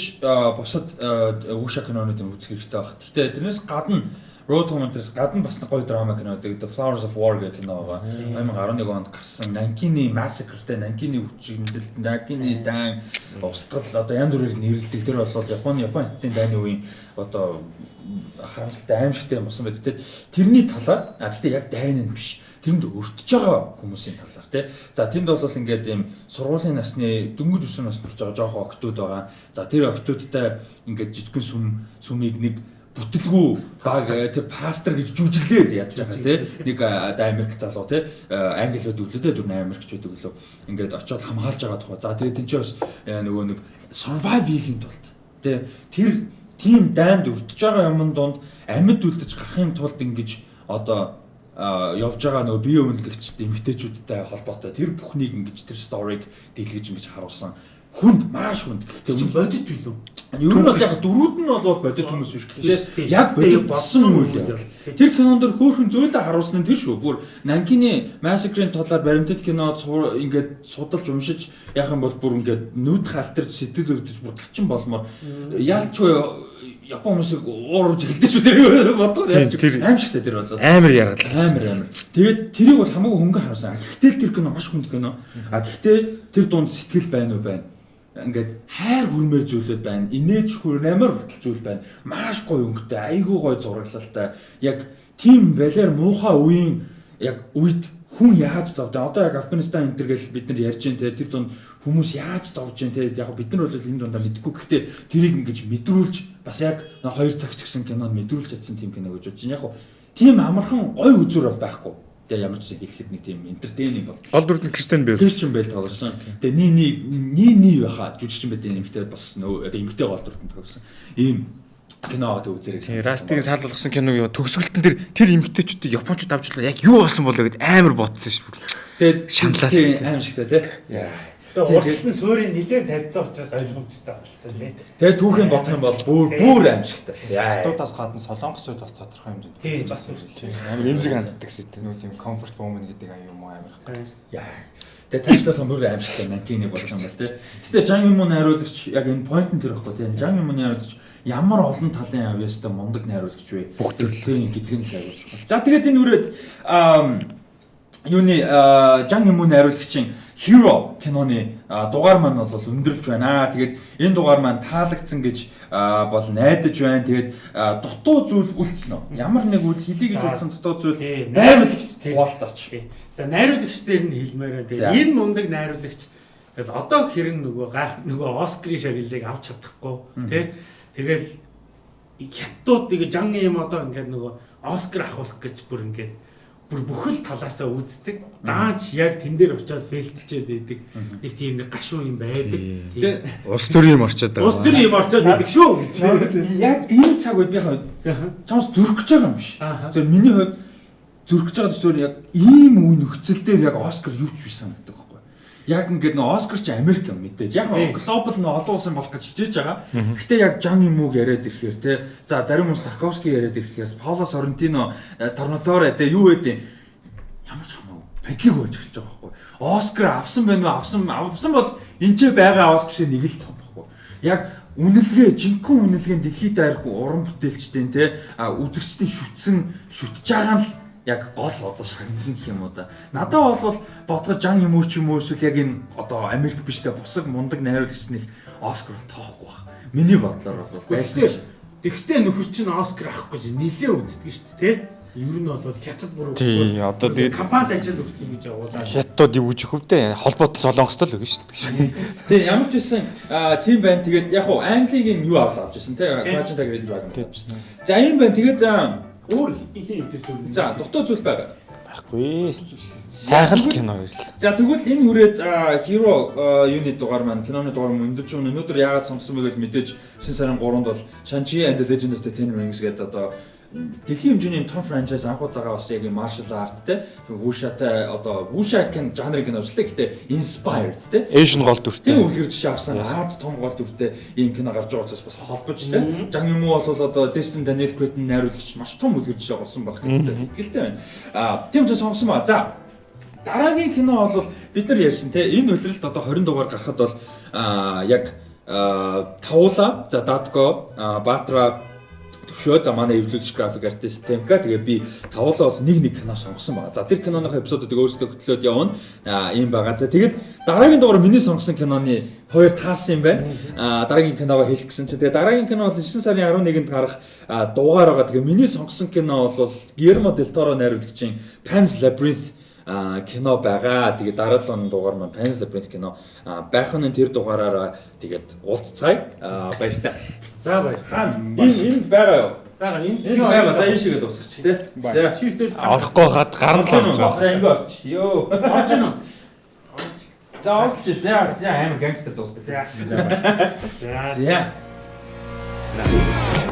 бусад үүшээ кинонууд үзэх хэрэгтэй баг. Гэхдээ тэрнээс гадна Road Commenters гадна бас гоё драма кино The Flowers of War гэх кино байгаа. 2011 онд гарсан Нанкины Massacre-тэй Нанкины хүчиндэлт, Нанкины дан устгал одоо янз бүрээр нэрлэдэг. Тэр бол Японы Япон хятадын дайны үеийн одоо харамсалтай аимшигтай юм болсон байдаг. Тэрний талаар а гэхдээ яг дайн нь биш тэнд өртөж байгаа хүмүүсийн талаар тий. За тэнд бол ингээд ийм сургуулийн насны дөнгөж өсвөр наснд хүрч байгаа жоохон октод байгаа. За тэр октодтай ингээд жижигхэн сүм сүмийг нэг бүтэлгүй баг тэр пастор гэж жүжиглээд ядж байгаа тий. Нэг Америк залуу тий. Англиуд үлдээ дөрөв Америкч байдаг лөө. Ингээд очиод хамгаалж байгаа тухай. За тэгээд чинь бас нөгөө нэг survive хийхин тулд тий. Тэр тийм дайнд өртөж байгаа юмн донд амьд үлдэж гарахын тулд ингэж одоо явж байгаа нөгөө бие үнэлэгчд эмгтээчүүдтэй холбоотой. Тэр бүхнийг ингэж тэр сториг дэлгэж ингэж харуулсан хүнд маш хүнд. Тэр чинь бодит билүү? Ер нь бол яг дөрүүд нь бол бодит хүмүүс биш гэхдээ яг бодит болсон үйл явдал. Тэр кинонд дэр хөөхөн зүйлээ харуулсан нь тэр шүү. Бүр Нанкины Massacre-ийн талаар баримтат кино ингээд судалж уншиж яах юм бол бүр ингээд нүд халтарч сэтгэл өвдөж бүр гачин болмоор яалчгүй Япон хүмүүсийг уурж эхэлдэж шүү тэр бодгоо яаж аимшигтай тэр болоо. Амар яргалаа. Амар амар. Тэгээд тэрийг бол хамаагүй хөнгөн харуулсан. Гэхдээ тэр кино маш хүнд кино. А гэхдээ тэр дунд сэтгэл байна уу байна. Ингээд хайр хүрмээр зүйлүүд байна. Инээж хүрнээр хүртэл зүйл байна. Маш гоё өнгөтэй, айгүй гоё зураглалтай. Яг тийм балиар муухай үеийн яг үед хүн яаж зовдоо. Одоо яг Афганистан энэ төр гэл бид нар ярьж байна те тэр дунд хүмүүс яаж зовж байна те яг бид нар бол энэ дундаа мэдгүй гэхдээ тэрийг ингэж мэдрүүлж бас яг хоёр цаг ч гэсэн кинонд мэдрүүлж чадсан тийм кино гэж бодож байна. Яг тийм амархан гоё үзүр бол байхгүй. Тэгээ ямар ч хэлэхэд нэг тийм энтертейнинг бол Гол дүрд нь Кристен Бэйл. Christian Bale тоглосон. Тэгээ ни ни ни ни байха жүжигчин байт нэмэгтэй бас нөө эмэгтэй гол дүртэнд тоглосон. Ийм кино аваад үзэрэг. Тийм Растиг саал болгосон киног юу төгсгөлтөн тэр тэр эмгтээчүүдийг японочууд авчлаа яг юу болсон болоо гэд амар бодсон шүү. Тэгээд Шаналал. тийм аим шигтэй тий. Яа. Тэгээ Тийм, урт нь суурийг нилээн тавьсан учраас ойлгомжтой байна тийм. Тэгээд түүхийн бодох юм бол бүр бүр. Яа. Хотуудаас гадна солонгосчууд бас тодорхой хэмжээнд Тийм бас үгүй. Амар эмзэг ханддаг сэт. Нүү тийм comfort woman гэдэг аюу юм уу амар. Яа. Тэгээд цаашлах бүр аим шигтэй Нантины болох юм бол тий. Гэтэ Жан Юмын найруулагч яг энэ point нь тэр байхгүй тий. Жан Юмын найруулагч ямар олон талын авьяастай мундаг найруулагч вэ? Бүх төрлийн. Тийм гэдг нь л чухал. За тэгээд энэ үрээд юуны Жан Юмын найруулагчийн Hero киноны аа, дугаар маань бол өндөрлж байна. Тэгээд энэ дугаар маань таалагдсан гэж бол найдаж байна. Тэгээд дутуу зүйл үлдсэн үү? Ямар нэг үл хэлий гэж утсан дутуу зүйл найруулагч. Тийм. За найруулагч дээр нь хэлмээр байна. За. Тэгээ энэ мундаг найруулагч тэгэл одоо хэрэг нөгөө гайх нөгөө Оскарын шагналыг авч чадахгүй тий. Тэгэл хятадууд тэгээ жан юм одоо ингээд нөгөө Оскар авах гэж бүр ингээд бүр бүхэл талаасаа үздэг. Даач яг тэн дээр очиод фейлтчихэд байдаг. Нэг тийм нэг гашуун юм байдаг. Тэгээд Ус төрийн юм орчод байгаа. Ус төр юм орчоод байдаг шүү гэж. яг энэ цаг үед би хаа чамс зүрх гэж байгаа юм биш. Зөв миний хувьд зүрх гэж байгаа зүйл яг ийм үе нөхцөл дээр яг Оскар юу ч биш санагддаг. Яг ингээд нөө Оскар чи Америк юм мэдээж. Яг глобал нөө олон улсын болох гэж хичээж байгаа. Гэхдээ яг Жан Юмуг яриад ирэхээр те за зарим хүмүүс Тарковски яриад ирэхлээр Пауло Соррентино Торнаторе те юу гэдэг ямар ч хамаагүй пандлиг болж эхэлж байгаа байхгүй. Оскар авсан байна уу? Авсан авсан бол энэ ч байгаа Оскар шиг нэг л цом байхгүй. Яг үнэлгээ жинхэнэ үнэлгээ дэлхийд дайрах уран бүтээлчдийн те үзэгчдийн шүтсэн шүтж байгаа нь яг гол одоо шагналын гэх юм уу да. Надад бол бодгож жан юм уу ч юм уу эсвэл яг энэ одоо Америк биштэй бусаг мундаг найруулагч нэг Оскар бол тоохгүй баг. Миний бодлоор бол байсан ч Тэгвэл нөхөр чинь Оскар авах гэж нилээ үздэг шүү дээ тий. Ер нь бол хятад бүр Тий, одоо тэгээд- компанид ажил хүртэл ингэж явуулаад. Хятадууд юу гэж хөвдөө холбоот солонгостой л өгнө шүү дээ. Тэгээ ямар ч байсан тийм байна. Тэгээд яг хуу Англигийн юу авч авч байсан те Тийм. Imagine Tiger Dragon. За ийм байна. Тэгээд өөр ихэн эвдэс үү. за дутуу зүйл байгаа. Байхгүй. Сайхан кино ирлээ. За тэгвэл энэ хүрээд аа, Hero юуны дугаар маань киноны дугаар маань өндөрч өнө өнөөдөр яагаад сонгосон бэ гэж мэдээж 9 сарын 3-нд бол Shang-Chi and the Legend of the Ten Rings гэдэг одоо дэлхийн хэмжээний том франчайз анхудаага бас яг юм martial art те. Вушатай одоо вуша кен жанрыг нь авчлаа. Гэхдээ inspired те. Asian гол дүртэй. Тийм үлгэр жишээ авсан. Аз том гол дүртэй ийм кино гарч байгаа учраас бас холбож те. Жан юм уу бол одоо Destin Daniel Cretton найруулагч маш том үлгэр жишээ болсон байх гэдэг итгэлтэй байна. Аа тийм ч сонгосон ба. За дараагийн кино бол бид нар ярьсан те. Энэ үлрэлт одоо 20 дугаар гарахад бол аа яг Тавуула за Датко аа, Төвшөө за манай эвлүүлэгч график артист Темка тэгээ би тавуулаа бол нэг нэг кино сонгосон байгаа. За тэр киноных эпизодуудыг өөрсдөө хөтлөөд явна. Аа ийм байгаа. За тэгээд дараагийн дугаар миний сонгосон киноны хоёр таарсан юм байна. Аа дараагийн киногоо хэлэх гэсэн чинь тэгээ дараагийн кино бол 9 сарын 11-нд гарах аа, дугаар байгаа. Тэгээ миний сонгосон кино бол Guillermo del Toro найруулагчийн Pan's Labyrinth кино байгаа. Тэгээд дараа 7 оны дугаар маань Pan's Labyrinth кино байх нь тэр дугаараараа тэгээд уулзцаая. А баяртай. За баяр. Хаана энэ энд байгаа юу? Бага энэ Энд байгаа. За энэ шигээ дуусгач тий. За чифтэр Орохгүй хаад гарна л орж байгаа. За ингэ орч. Йоо. орж ийн. За орч. За за амар гангстер дуусгасан. За. За. За.